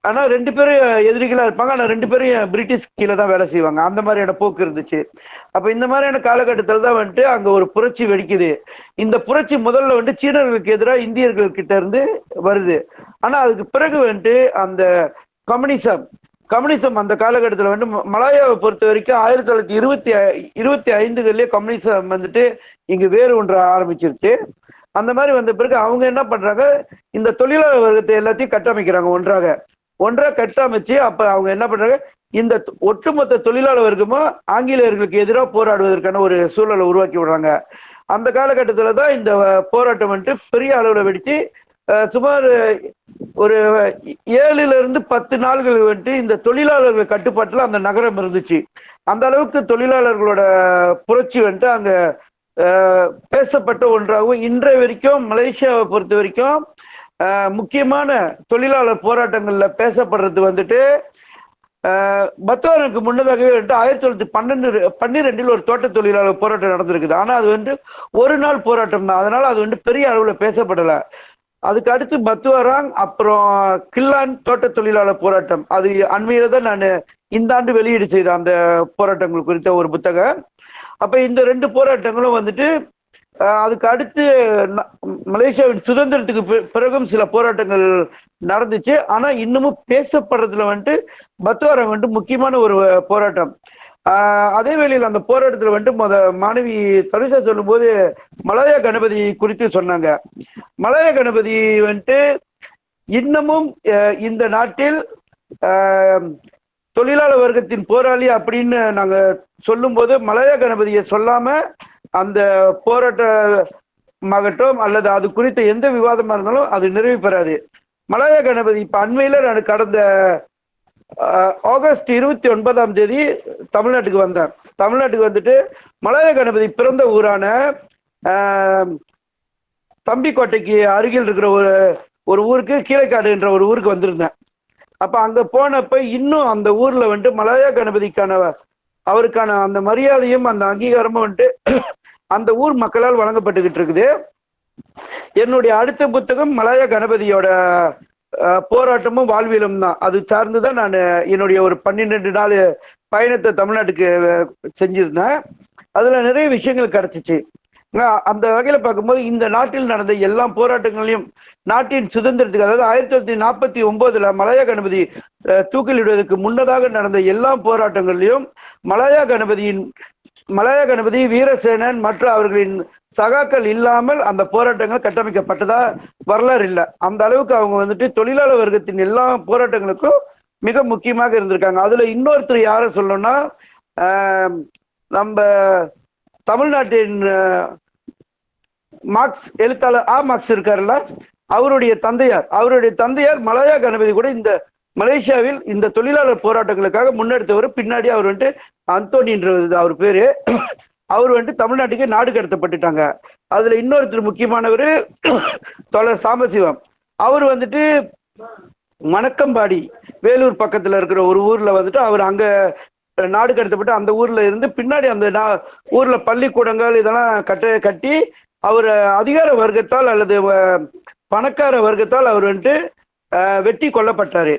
ஆனா ரெண்டு பேரும் எதிரிகளா இருப்பாங்க. ஆனா ரெண்டு பேரும் பிரிட்டிஷ் கீழே தான் வேலை செய்வாங்க. அந்த மாதிரியான போக்கு இருந்துச்சு. அப்ப இந்த மாதிரியான காலகட்டத்தில் தான் வந்துட்டு அங்க ஒரு புரட்சி வெடிக்குது. இந்த புரட்சி முதல்ல வந்துட்டு சீனர்களுக்கு எதிராக இந்தியர்கள் கிட்ட இருந்து வருது. ஆனா அதுக்கு பிறகு வந்துட்டு அந்த கம்யூனிசம் கம்யூனிசம் அந்த காலகட்டத்தில் வந்து ம- மலாயாவை பொறுத்த வரைக்கும் ஆயிரத்தி தொள்ளாயிரத்தி இருபத்தி ஐ- இருபத்தி ஐந்துகள்லேயே கம்யூனிசம் வந்துட்டு இங்கே வேறு ஒன்று ஆரம்பிச்சிருச்சு. அந்த மாதிரி வந்த பிறகு அவங்க என்ன பண்றாங்க? இந்த தொழிலாளர் வர்க்கத்தை எல்லாத்தையும் கட்டமைக்கிறாங்க ஒன்றாக. ஒன்றாக கட்டமைச்சு அப்ப அவங்க என்ன பண்றாங்க? இந்த தொ- ஒட்டுமொத்த தொழிலாளர் வர்க்கமும் ஆங்கிலேயர்களுக்கு எதிராக போராடுவதற்கான ஒரு சூழலை உருவாக்கி விடுறாங்க. அந்த காலகட்டத்தில் தான் இந்த போராட்டம் வந்துட்டு பெரிய அளவில் வெடித்து சுமார் ஒரு ஏழுல இருந்து பத்து நாள்கள் வந்துட்டு இந்த தொழிலாளர்கள் கட்டுப்பாட்டில் அந்த நகரம் இருந்துச்சு. அந்த அளவுக்கு தொழிலாளர்களோட புரட்சி வந்துட்டு அங்கே பேசப்பட்ட ஒன்றாகவும் இன்றைய வரைக்கும் மலேசியாவை பொறுத்த வரைக்கும் முக்கியமான தொழிலாளர் போராட்டங்களில் பேசப்படுறது வந்துட்டு அஹ், முன்னதாகவே வந்துட்டு ஆயிரத்தி தொள்ளாயிரத்தி பன்னெண்டு பன்னிரெண்டில் ஒரு தோட்ட தொழிலாளர் போராட்டம் நடந்திருக்குது. ஆனால் அது வந்து ஒரு நாள் போராட்டம் தான். அதனால அது வந்து பெரிய அளவில் பேசப்படலை. அதுக்கு அடுத்து பத்துவராங் அப்புறம் கில்லான் தோட்ட தொழிலாளர் போராட்டம். அது அண்மையில தான் நான் இந்த ஆண்டு வெளியீடு செய்த அந்த போராட்டங்கள் குறித்த ஒரு புத்தகம். அப்ப இந்த ரெண்டு போராட்டங்களும் வந்துட்டு அதுக்கு அடுத்து மலேசியாவின் சுதந்திரத்துக்கு பிறகும் சில போராட்டங்கள் நடந்துச்சு. ஆனா இன்னமும் பேசப்படுறதுல வந்துட்டு பத்துவாரம் வந்துட்டு முக்கியமான ஒரு போராட்டம். அதே வேளையில் அந்த போராட்டத்தில் வந்துட்டு முத மாணவி தனுஷா சொல்லும்போது மலாயா கணபதி குறித்து சொன்னாங்க. மலாயா கணபதி வந்துட்டு இன்னமும் இந்த நாட்டில் தொழிலாளர் வர்க்கத்தின் போராளி அப்படின்னு நாங்கள் சொல்லும்போது மலாயா கணபதியை சொல்லாம அந்த போராட்டமாகட்டும் அல்லது அது குறித்த எந்த விவாதமா இருந்தாலும் அது நிறைவு பெறாது. மலாயா கணபதி இப்ப அண்மையில நான் கடந்த ஆகஸ்ட் இருபத்தி ஒன்பதாம் தேதி தமிழ்நாட்டுக்கு வந்தேன் தமிழ்நாட்டுக்கு வந்துட்டு மலாயா கணபதி பிறந்த ஊரான தம்பிக்கோட்டைக்கு அருகில் இருக்கிற ஒரு ஒரு ஊருக்கு கீழைக்காடு என்ற ஒரு ஊருக்கு வந்திருந்தேன். அப்ப அங்க போனப்ப இன்னும் அந்த ஊர்ல வந்துட்டு மலாயா கணபதிக்கான அவருக்கான அந்த மரியாதையும் அந்த அங்கீகாரமும் வந்துட்டு அந்த ஊர் மக்களால் வழங்கப்பட்டுக்கிட்டு இருக்குது என்னுடைய அடுத்த புத்தகம் மலாயா கணபதியோட போராட்டமும் வாழ்வியலும் தான். அது சார்ந்து தான் நான் என்னுடைய ஒரு பன்னிரெண்டு நாள் பயணத்தை தமிழ்நாட்டுக்கு செஞ்சிருந்தேன். அதுல நிறைய விஷயங்கள் கிடைச்சிச்சு. அந்த வகையில பார்க்கும்போது இந்த நாட்டில் நடந்த எல்லா போராட்டங்களையும் நாட்டின் சுதந்திரத்துக்கு அதாவது ஆயிரத்தி தொள்ளாயிரத்தி நாற்பத்தி ஒன்பதுல மலாயா கணபதி தூக்கிலிடுவதற்கு முன்னதாக நடந்த எல்லா போராட்டங்களையும் மலாயா கணபதியின் மலைய கணபதி வீரசேனன் மற்றும் அவர்களின் சகாக்கள் இல்லாமல் அந்த போராட்டங்கள் கட்டமைக்கப்பட்டதா வரலாறு இல்லை. அந்த அளவுக்கு அவங்க வந்துட்டு தொழிலாளர் வர்க்கத்தின் எல்லா போராட்டங்களுக்கும் மிக முக்கியமாக இருந்திருக்காங்க. அதுல இன்னொருத்தர் யாரை சொல்லணும்னா நம்ம தமிழ்நாட்டின் மார்க்ஸ் எழுத்தாளர் ஆ மார்க்ஸ் இருக்காருல்ல? அவருடைய தந்தையார். அவருடைய தந்தையார் மலையா கணபதி கூட இந்த மலேசியாவில் இந்த தொழிலாளர் போராட்டங்களுக்காக முன்னெடுத்தவர் பின்னாடி அவர் வந்துட்டு அந்தோனின்ற அவர் பேரு. அவர் வந்துட்டு தமிழ்நாட்டுக்கு நாடு கடத்தப்பட்டுட்டாங்க. அதுல இன்னொருத்தர் முக்கியமானவர் தொடர் சாம்பசிவம் அவர் வந்துட்டு மணக்கம்பாடி வேலூர் பக்கத்துல இருக்கிற ஒரு ஊர்ல வந்துட்டு அவர் அங்க நாடு கடத்தப்பட்டு அந்த ஊர்ல இருந்து பின்னாடி அந்த நா- ஊர்ல பள்ளிக்கூடங்கள் இதெல்லாம் கட்ட கட்டி அவர் அதிகார வர்க்கத்தால் அல்லது பணக்கார வர்க்கத்தால் அவர் வந்துட்டு வெட்டி கொல்லப்பட்டாரு.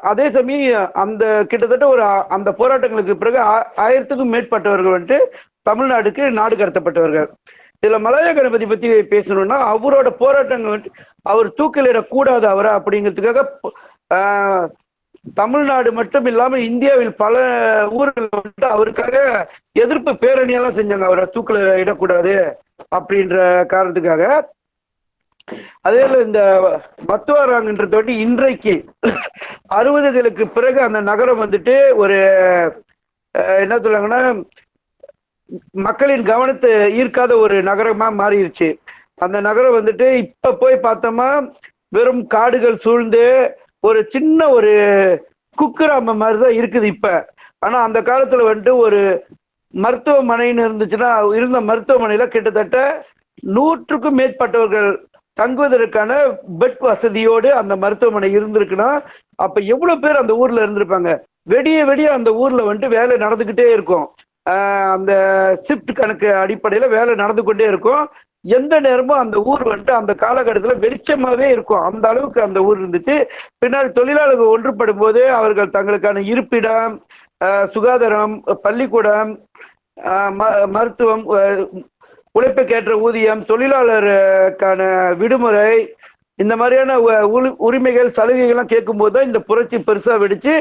அதே சமயம் அந்த கிட்டத்தட்ட ஒரு அந்த போராட்டங்களுக்கு பிறகு ஆ- ஆயிரத்துக்கும் மேற்பட்டவர்கள் வந்துட்டு தமிழ்நாடுக்கு நாடு கடத்தப்பட்டவர்கள். இதுல மலைய கணபதி பத்தி பேசணும்னா அவரோட போராட்டங்கள் வந்துட்டு அவர் தூக்கிலிடக்கூடாது அவரை அப்படிங்கிறதுக்காக தமிழ்நாடு மட்டும் இல்லாம இந்தியாவில் பல ஊர்கள் வந்துட்டு அவருக்காக எதிர்ப்பு பேரணியெல்லாம் செஞ்சாங்க. அவரை தூக்கில இடக்கூடாது அப்படின்ற காரணத்துக்காக அதே இந்த மத்துவாராங்கன்றது வந்து இன்றைக்கு அறுபதுகளுக்கு பிறகு அந்த நகரம் வந்துட்டு ஒரு என்ன சொல்லுவாங்கன்னா மக்களின் கவனத்தை ஈர்க்காத ஒரு நகரமா மாறிடுச்சு அந்த நகரம் வந்துட்டு இப்ப போய் பார்த்தோமா வெறும் காடுகள் சூழ்ந்து ஒரு சின்ன ஒரு குக்கிராம மாதிரி தான் இருக்குது இப்ப. ஆனா அந்த காலத்துல வந்துட்டு ஒரு மருத்துவமனைன்னு இருந்துச்சுன்னா இருந்த மருத்துவமனையில கிட்டத்தட்ட நூற்றுக்கும் மேற்பட்டவர்கள் தங்குவதற்கான பெட் வசதியோடு அந்த மருத்துவமனை இருந்திருக்குன்னா அப்ப எவ்வளவு பேர் அந்த ஊர்ல இருந்திருப்பாங்க? வெடிய வெடிய அந்த ஊர்ல வந்துட்டு வேலை நடந்துகிட்டே இருக்கும். அந்த ஷிஃப்ட் கணக்கு அடிப்படையில வேலை நடந்து கொண்டே இருக்கும். எந்த நேரமும் அந்த ஊர் வந்துட்டு அந்த காலகட்டத்தில் வெளிச்சமாவே இருக்கும். அந்த அளவுக்கு அந்த ஊர் இருந்துச்சு. பின்னாடி தொழிலாளர்கள் ஒன்றுபடும் போது அவர்கள் தங்களுக்கான இருப்பிடம் சுகாதாரம் பள்ளிக்கூடம் ம- மருத்துவம் உழைப்புக்கேற்ற ஊதியம் தொழிலாளருக்கான விடுமுறை இந்த மாதிரியான உ- உரிமைகள் சலுகைகள்லாம் கேட்கும்போது தான் இந்த புரட்சி பெருசாக வெடிச்சு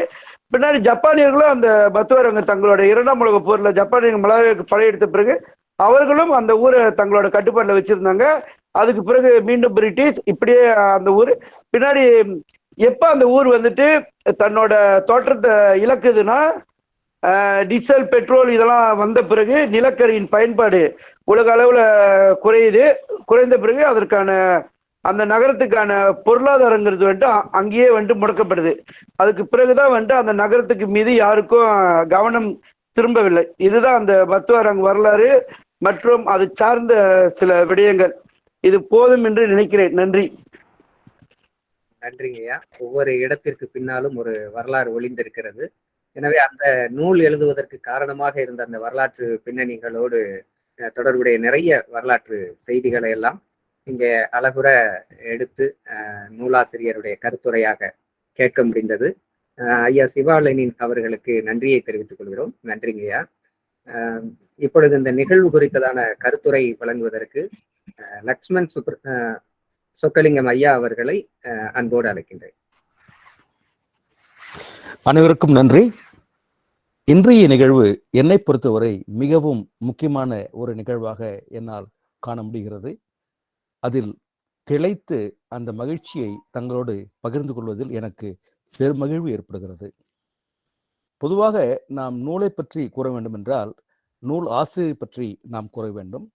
பின்னாடி ஜப்பானியர்களும் அந்த பத்துவரங்க தங்களோட இரண்டாம் உலக போரில் ஜப்பானியர்கள் மலாயாவுக்கு படையெடுத்த பிறகு அவர்களும் அந்த ஊரை தங்களோட கட்டுப்பாட்டில் வச்சிருந்தாங்க. அதுக்கு பிறகு மீண்டும் பிரிட்டிஷ் இப்படியே அந்த ஊர் பின்னாடி எப்போ அந்த ஊர் வந்துட்டு தன்னோட தோற்றத்தை இழக்குதுன்னா டீசல் பெட்ரோல் இதெல்லாம் வந்த பிறகு நிலக்கரியின் பயன்பாடு உலக அளவில் குறையுது. குறைந்த பிறகு அதற்கான அந்த நகரத்துக்கான பொருளாதாரங்கிறது வந்துட்டு அங்கேயே வந்துட்டு முடக்கப்படுது. அதுக்கு பிறகுதான் வந்துட்டு அந்த நகரத்துக்கு மீது யாருக்கும் கவனம் திரும்பவில்லை. இதுதான் அந்த பத்துவாரங்க வரலாறு மற்றும் அது சார்ந்த சில விடயங்கள். இது போதும் என்று நினைக்கிறேன். நன்றி. நன்றிங்கய்யா. ஒவ்வொரு இடத்திற்கு பின்னாலும் ஒரு வரலாறு ஒளிந்திருக்கிறது. எனவே அந்த நூல் எழுதுவதற்கு காரணமாக இருந்த அந்த வரலாற்று பின்னணிகளோடு அஹ், தொடர்புடைய நிறைய வரலாற்று செய்திகளை எல்லாம் இங்கே அழகுற எடுத்து அஹ், நூலாசிரியருடைய கருத்துரையாக கேட்க முடிந்தது. ஐயா சிவாலனின் அவர்களுக்கு நன்றியை தெரிவித்துக் கொள்கிறோம். நன்றிங்கய்யா அஹ், இப்பொழுது இந்த நிகழ்வு குறித்ததான கருத்துரை வழங்குவதற்கு அஹ், லக்ஷ்மண் சுப்ர சொக்கலிங்கம் ஐயா அவர்களை அஹ், அன்போடு அழைக்கின்றேன். அனைவருக்கும் நன்றி. இன்றைய நிகழ்வு என்னை பொறுத்தவரை மிகவும் முக்கியமான ஒரு நிகழ்வாக என்னால் காண முடிகிறது. அதில் திளைத்து அந்த மகிழ்ச்சியை தங்களோடு பகிர்ந்து கொள்வதில் எனக்கு பெருமகிழ்வு ஏற்படுகிறது. பொதுவாக நாம் நூலை பற்றி கூற வேண்டும் என்றால் நூல் ஆசிரியரை பற்றி நாம் கூற வேண்டும்.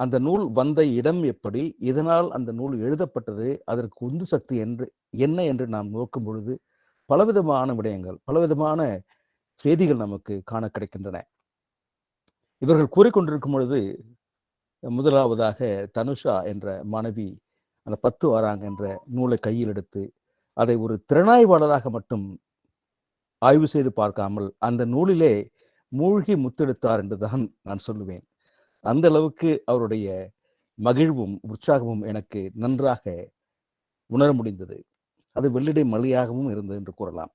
அந்த நூல் வந்த இடம் எப்படி இதனால் அந்த நூல் எழுதப்பட்டது அதற்கு உந்து சக்தி என்று என்ன என்று நாம் நோக்கும் பொழுது பலவிதமான விடயங்கள் பலவிதமான செய்திகள் நமக்கு காண கிடைக்கின்றன. இவர்கள் கூறிக்கொண்டிருக்கும் பொழுது முதலாவதாக தனுஷா என்ற மாணவி அந்த பத்து வாராங்க என்ற நூலை கையில் எடுத்து அதை ஒரு திறனாய்வாளராக மட்டும் ஆய்வு செய்து பார்க்காமல் அந்த நூலிலே மூழ்கி முத்தெடுத்தார் என்றுதான் நான் சொல்லுவேன். அந்த அளவுக்கு அவருடைய மகிழ்வும் உற்சாகமும் எனக்கு நன்றாக உணர முடிந்தது. அது வெள்ளிடை மலையாகவும் இருந்தது என்று கூறலாம்.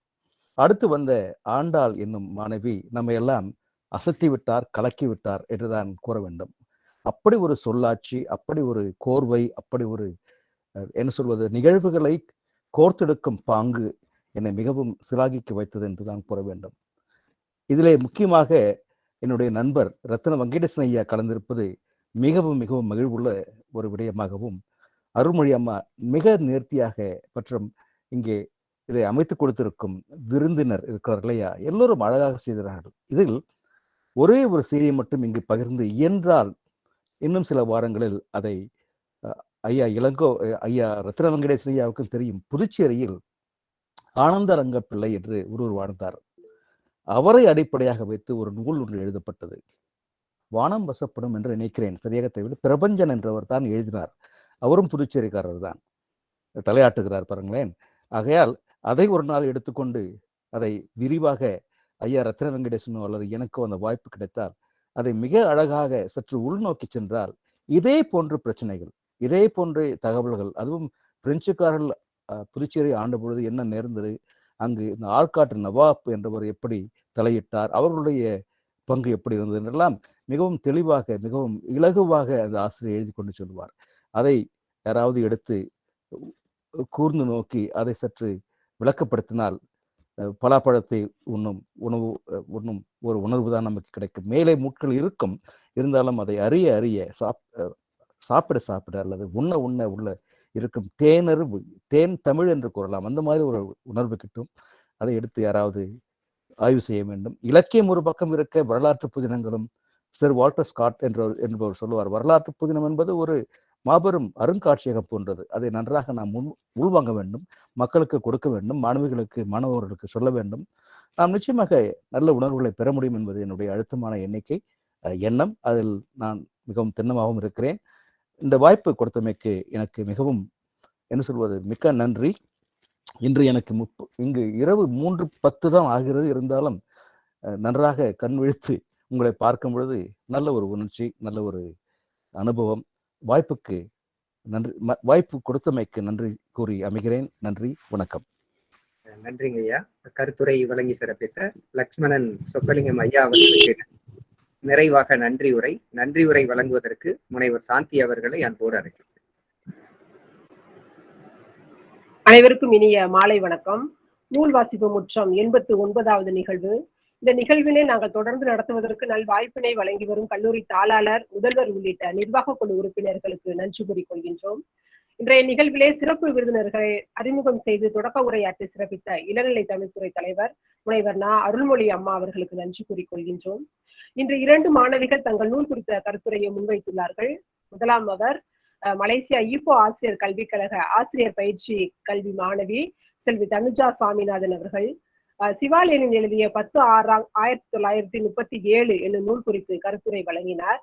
அடுத்து வந்த ஆண்டாள் என்னும் மாணவி நம்ம எல்லாம் அசத்தி விட்டார் கலக்கி விட்டார் என்றுதான் கூற வேண்டும். அப்படி ஒரு சொல்லாட்சி அப்படி ஒரு கோர்வை அப்படி ஒரு என்ன சொல்வது நிகழ்வுகளை கோர்த்தெடுக்கும் பாங்கு என்னை மிகவும் சிலாகிக்க வைத்தது என்றுதான் கூற வேண்டும். இதிலே முக்கியமாக என்னுடைய நண்பர் ரத்ன வெங்கடேசன் ஐயா கலந்திருப்பது மிகவும் மிகவும் மகிழ்வுள்ள ஒரு விடயமாகவும் அருள்மொழி அம்மா மிக நேர்த்தியாக மற்றும் இங்கே இதை அமைத்து கொடுத்திருக்கும் விருந்தினர் இருக்கிறார் இல்லையா? எல்லோரும் அழகாக செய்கிறார்கள். இதில் ஒரே ஒரு செய்தியை மட்டும் இங்கு பகிர்ந்து இயன்றால் இன்னும் சில வாரங்களில் அதை ஐயா இளங்கோ ஐயா ரத்ன வெங்கடேஷ் ஐயாவுக்கும் தெரியும். புதுச்சேரியில் ஆனந்த ரங்கப்பிள்ளை என்று ஒருவர் வாழ்ந்தார். அவரை அடிப்படையாக வைத்து ஒரு நூல் ஒன்று எழுதப்பட்டது. வானம் வசப்படும் என்று நினைக்கிறேன். சரியாக தெரியவில்லை பிரபஞ்சன் என்றவர் தான் எழுதினார். அவரும் புதுச்சேரிக்காரர் தான் தலையாட்டுகிறார் பாருங்களேன். ஆகையால் அதை ஒரு நாள் எடுத்துக்கொண்டு அதை விரிவாக ஐயா ரத்ன வெங்கடேசனோ அல்லது எனக்கோ அந்த வாய்ப்பு கிடைத்தால் அதை மிக அழகாக சற்று உள்நோக்கி சென்றால் இதே போன்ற பிரச்சனைகள் இதே போன்ற தகவல்கள் அதுவும் பிரெஞ்சுக்காரர்கள் புதுச்சேரி ஆண்ட பொழுது என்ன நேர்ந்தது? அங்கு இந்த ஆற்காட்டு நவாப் என்றவர் எப்படி தலையிட்டார்? அவர்களுடைய பங்கு எப்படி இருந்தது? என்றெல்லாம் மிகவும் தெளிவாக மிகவும் இலகுவாக அந்த ஆசிரியர் எழுதி கொண்டு சொல்வார் அதை யாராவது எடுத்து கூர்ந்து நோக்கி அதை சற்று விளக்கப்படுத்தினால் பலாப்பழத்தை உண்ணும் உணவு உண்ணும் ஒரு உணர்வு தான் நமக்கு கிடைக்கும். மேலே முட்கள் இருக்கும். இருந்தாலும் அதை அறிய அறிய சாப் சாப்பிட சாப்பிட அல்லது உண்ண உண்ண உள்ள இருக்கும் தேனறிவு தேன் தமிழ் என்று கூறலாம். அந்த மாதிரி ஒரு உணர்வு கிட்டும். அதை எடுத்து யாராவது ஆய்வு செய்ய வேண்டும். இலக்கியம் ஒரு பக்கம் இருக்க வரலாற்று புதினங்களும் சர் வால்டர் ஸ்காட் என்ற என்பவர் சொல்லுவார். வரலாற்று புதினம் என்பது ஒரு மாபெரும் அருங்காட்சியகம் போன்றது. அதை நன்றாக நாம் உள் உள்வாங்க வேண்டும் மக்களுக்கு கொடுக்க வேண்டும் மாணவிகளுக்கு மாணவர்களுக்கு சொல்ல வேண்டும். நாம் நிச்சயமாக நல்ல உணர்வுகளை பெற முடியும் என்பது என்னுடைய அழுத்தமான எண்ணிக்கை. எண்ணம். அதில் நான் மிகவும் திண்ணமாகவும் இருக்கிறேன். இந்த வாய்ப்பு கொடுத்தமைக்கு எனக்கு மிகவும் என்ன சொல்வது மிக்க நன்றி. இன்று எனக்கு முப்பு இங்கு இரவு மூன்று பத்து தான் ஆகிறது. இருந்தாலும் நன்றாக கண் விழித்து உங்களை பார்க்கும் பொழுது நல்ல ஒரு உணர்ச்சி நல்ல ஒரு அனுபவம் வாய்ப்புக்கு நன்றி வாய்ப்பு கொடுத்தமைக்கு நன்றி கூறி அமைகிறேன். நன்றி வணக்கம். நன்றிங்க ஐயா. கருத்துரை வழங்கி சிறப்பித்த லக்ஷ்மணன் சொக்கலிங்கம் ஐயா அவர்களுக்கு நிறைவாக நன்றி உரை. நன்றி உரை வழங்குவதற்கு முனைவர் சாந்தி அவர்களை அன்போடு அழைக்கிறேன். அனைவருக்கும் இனிய மாலை வணக்கம். நூல் வாசிப்பு முற்றம் எண்பத்து ஒன்பதாவது நிகழ்வு இந்த நிகழ்வினை நாங்கள் தொடர்ந்து நடத்துவதற்கு நல் வாய்ப்பினை வழங்கி வரும் கல்லூரி தாளாளர் முதல்வர் உள்ளிட்ட நிர்வாக குழு உறுப்பினர்களுக்கு நன்றி கூறிக்கொள்கின்றோம். இன்றைய நிகழ்விலே சிறப்பு விருந்தினர்களை அறிமுகம் செய்து தொடக்க உரையாற்றி சிறப்பித்த இளநிலை தமிழ்துறை தலைவர் முனைவர் நா. அருள்மொழி அம்மா அவர்களுக்கு நன்றி கூறிக்கொள்கின்றோம். இன்று இரண்டு மாணவிகள் தங்கள் நூல் குறித்த கருத்துரையை முன்வைத்துள்ளார்கள். முதலாம் அவர் மலேசியா ஈப்போ ஆசிரியர் கல்விக் கழக ஆசிரியர் பயிற்சி கல்வி மாணவி செல்வி தனுஜா சாமிநாதன் அவர்கள். அஹ், எழுதிய பத்து ஆறாம் ஆயிரத்தி தொள்ளாயிரத்தி முப்பத்தி ஏழு என்னும் நூல் குறித்து கருத்துரை வழங்கினார்.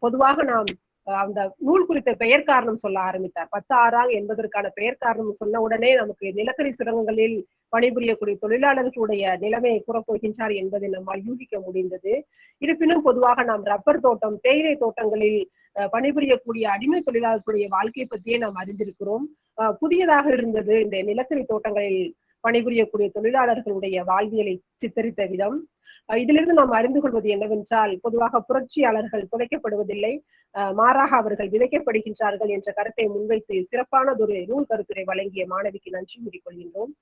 பொதுவாக நாம் அந்த நூல் குறித்த பெயர் காரணம் சொல்ல ஆரம்பித்தார். பத்து ஆறாம் என்பதற்கான பெயர் காரணம் சொன்ன உடனே நமக்கு நிலக்கரி சுரங்கங்களில் பணிபுரியக்கூடிய தொழிலாளர்களுடைய நிலைமையை கூறப்போகின்றார் என்பதை நம்மால் யூகிக்க முடிந்தது. இருப்பினும் பொதுவாக நாம் ரப்பர் தோட்டம் தேயிலை தோட்டங்களில் அஹ், பணிபுரியக்கூடிய அடிமை தொழிலாளர்களுடைய வாழ்க்கை பற்றியே நாம் அறிந்திருக்கிறோம். புதியதாக இருந்தது இந்த நிலக்கரி தோட்டங்களில் பணிபுரியக்கூடிய தொழிலாளர்களுடைய வாழ்வியலை சித்தரித்த விதம். இதிலிருந்து நாம் அறிந்து கொள்வது என்னவென்றால் பொதுவாக புரட்சியாளர்கள் புதைக்கப்படுவதில்லை அஹ், மாறாக அவர்கள் விதைக்கப்படுகின்றார்கள் என்ற கருத்தை முன்வைத்து சிறப்பானதொரு நூல் கருத்துரை வழங்கிய மாணவிக்கு நன்றி கூறிக்கொள்கின்றோம்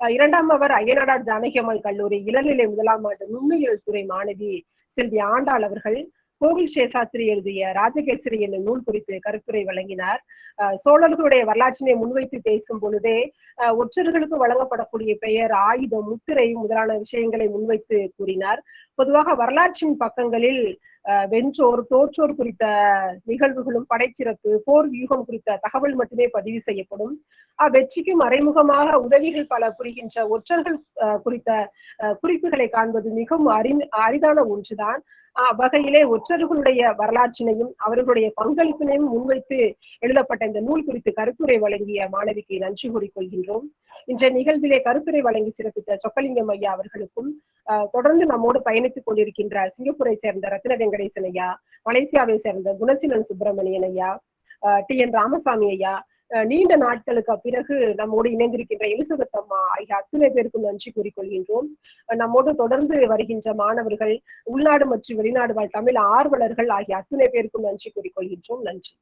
அஹ், இரண்டாம் அவர் அய்யனாடார் ஜானகியம்மாள் கல்லூரி இளநிலை முதலாம் ஆண்டு நுண்ணுயியல் துறை மாணவி செல்வி ஆண்டாள் அவர்கள் கோவில் சேஷாத்திரி எழுதிய ராஜகேசரி என்னும் நூல் குறித்து கருத்துரை வழங்கினார். அஹ், சோழர்களுடைய வரலாற்றினை முன்வைத்து பேசும் பொழுதே அஹ், ஒற்றர்களுக்கு வழங்கப்படக்கூடிய பெயர் ஆயுதம் முத்திரை முதலான விஷயங்களை முன்வைத்து கூறினார். பொதுவாக வரலாற்றின் பக்கங்களில் அஹ், வென்றோர் தோற்றோர் குறித்த நிகழ்வுகளும் படைச்சிறப்பு போர் வியூகம் குறித்த தகவல் மட்டுமே பதிவு செய்யப்படும். அவ்வெற்றிக்கு மறைமுகமாக உதவிகள் பல புரிகின்ற ஒற்றர்கள் அஹ், குறித்த அஹ், குறிப்புகளை காண்பது மிகவும் அரி அரிதான ஒன்றுதான். வகையிலே ஒற்றர்களுடைய வரலாற்றினையும் அவர்களுடைய பங்களிப்பினையும் முன்வைத்து எழுதப்பட்ட இந்த நூல் குறித்து கருத்துரை வழங்கிய மாணவிக்கு நன்றி கூறிக்கொள்கின்றோம். இன்றைய நிகழ்விலே கருத்துரை வழங்கி சிறப்பித்த சொக்கலிங்கம் ஐயா அவர்களுக்கும் தொடர்ந்து நம்மோடு பயணித்துக் கொண்டிருக்கின்ற சிங்கப்பூரை சேர்ந்த ரத்ன வெங்கடேசன் ஐயா மலேசியாவை சேர்ந்த குணசீலன் சுப்பிரமணியன் ஐயா டி என் ராமசாமி ஐயா நீண்ட நாட்களுக்கு பிறகு நம்மோடு இணைந்திருக்கின்ற எலிசபெத் அம்மா ஆகிய அத்துணை பேருக்கும் நன்றி கூறிக்கொள்கின்றோம். நம்மோடு தொடர்ந்து வருகின்ற மாணவர்கள் உள்நாடு மற்றும் வெளிநாடு வாழ் தமிழ் ஆர்வலர்கள் ஆகிய அத்துணை பேருக்கும் நன்றி கூறிக்கொள்கின்றோம். நன்றி.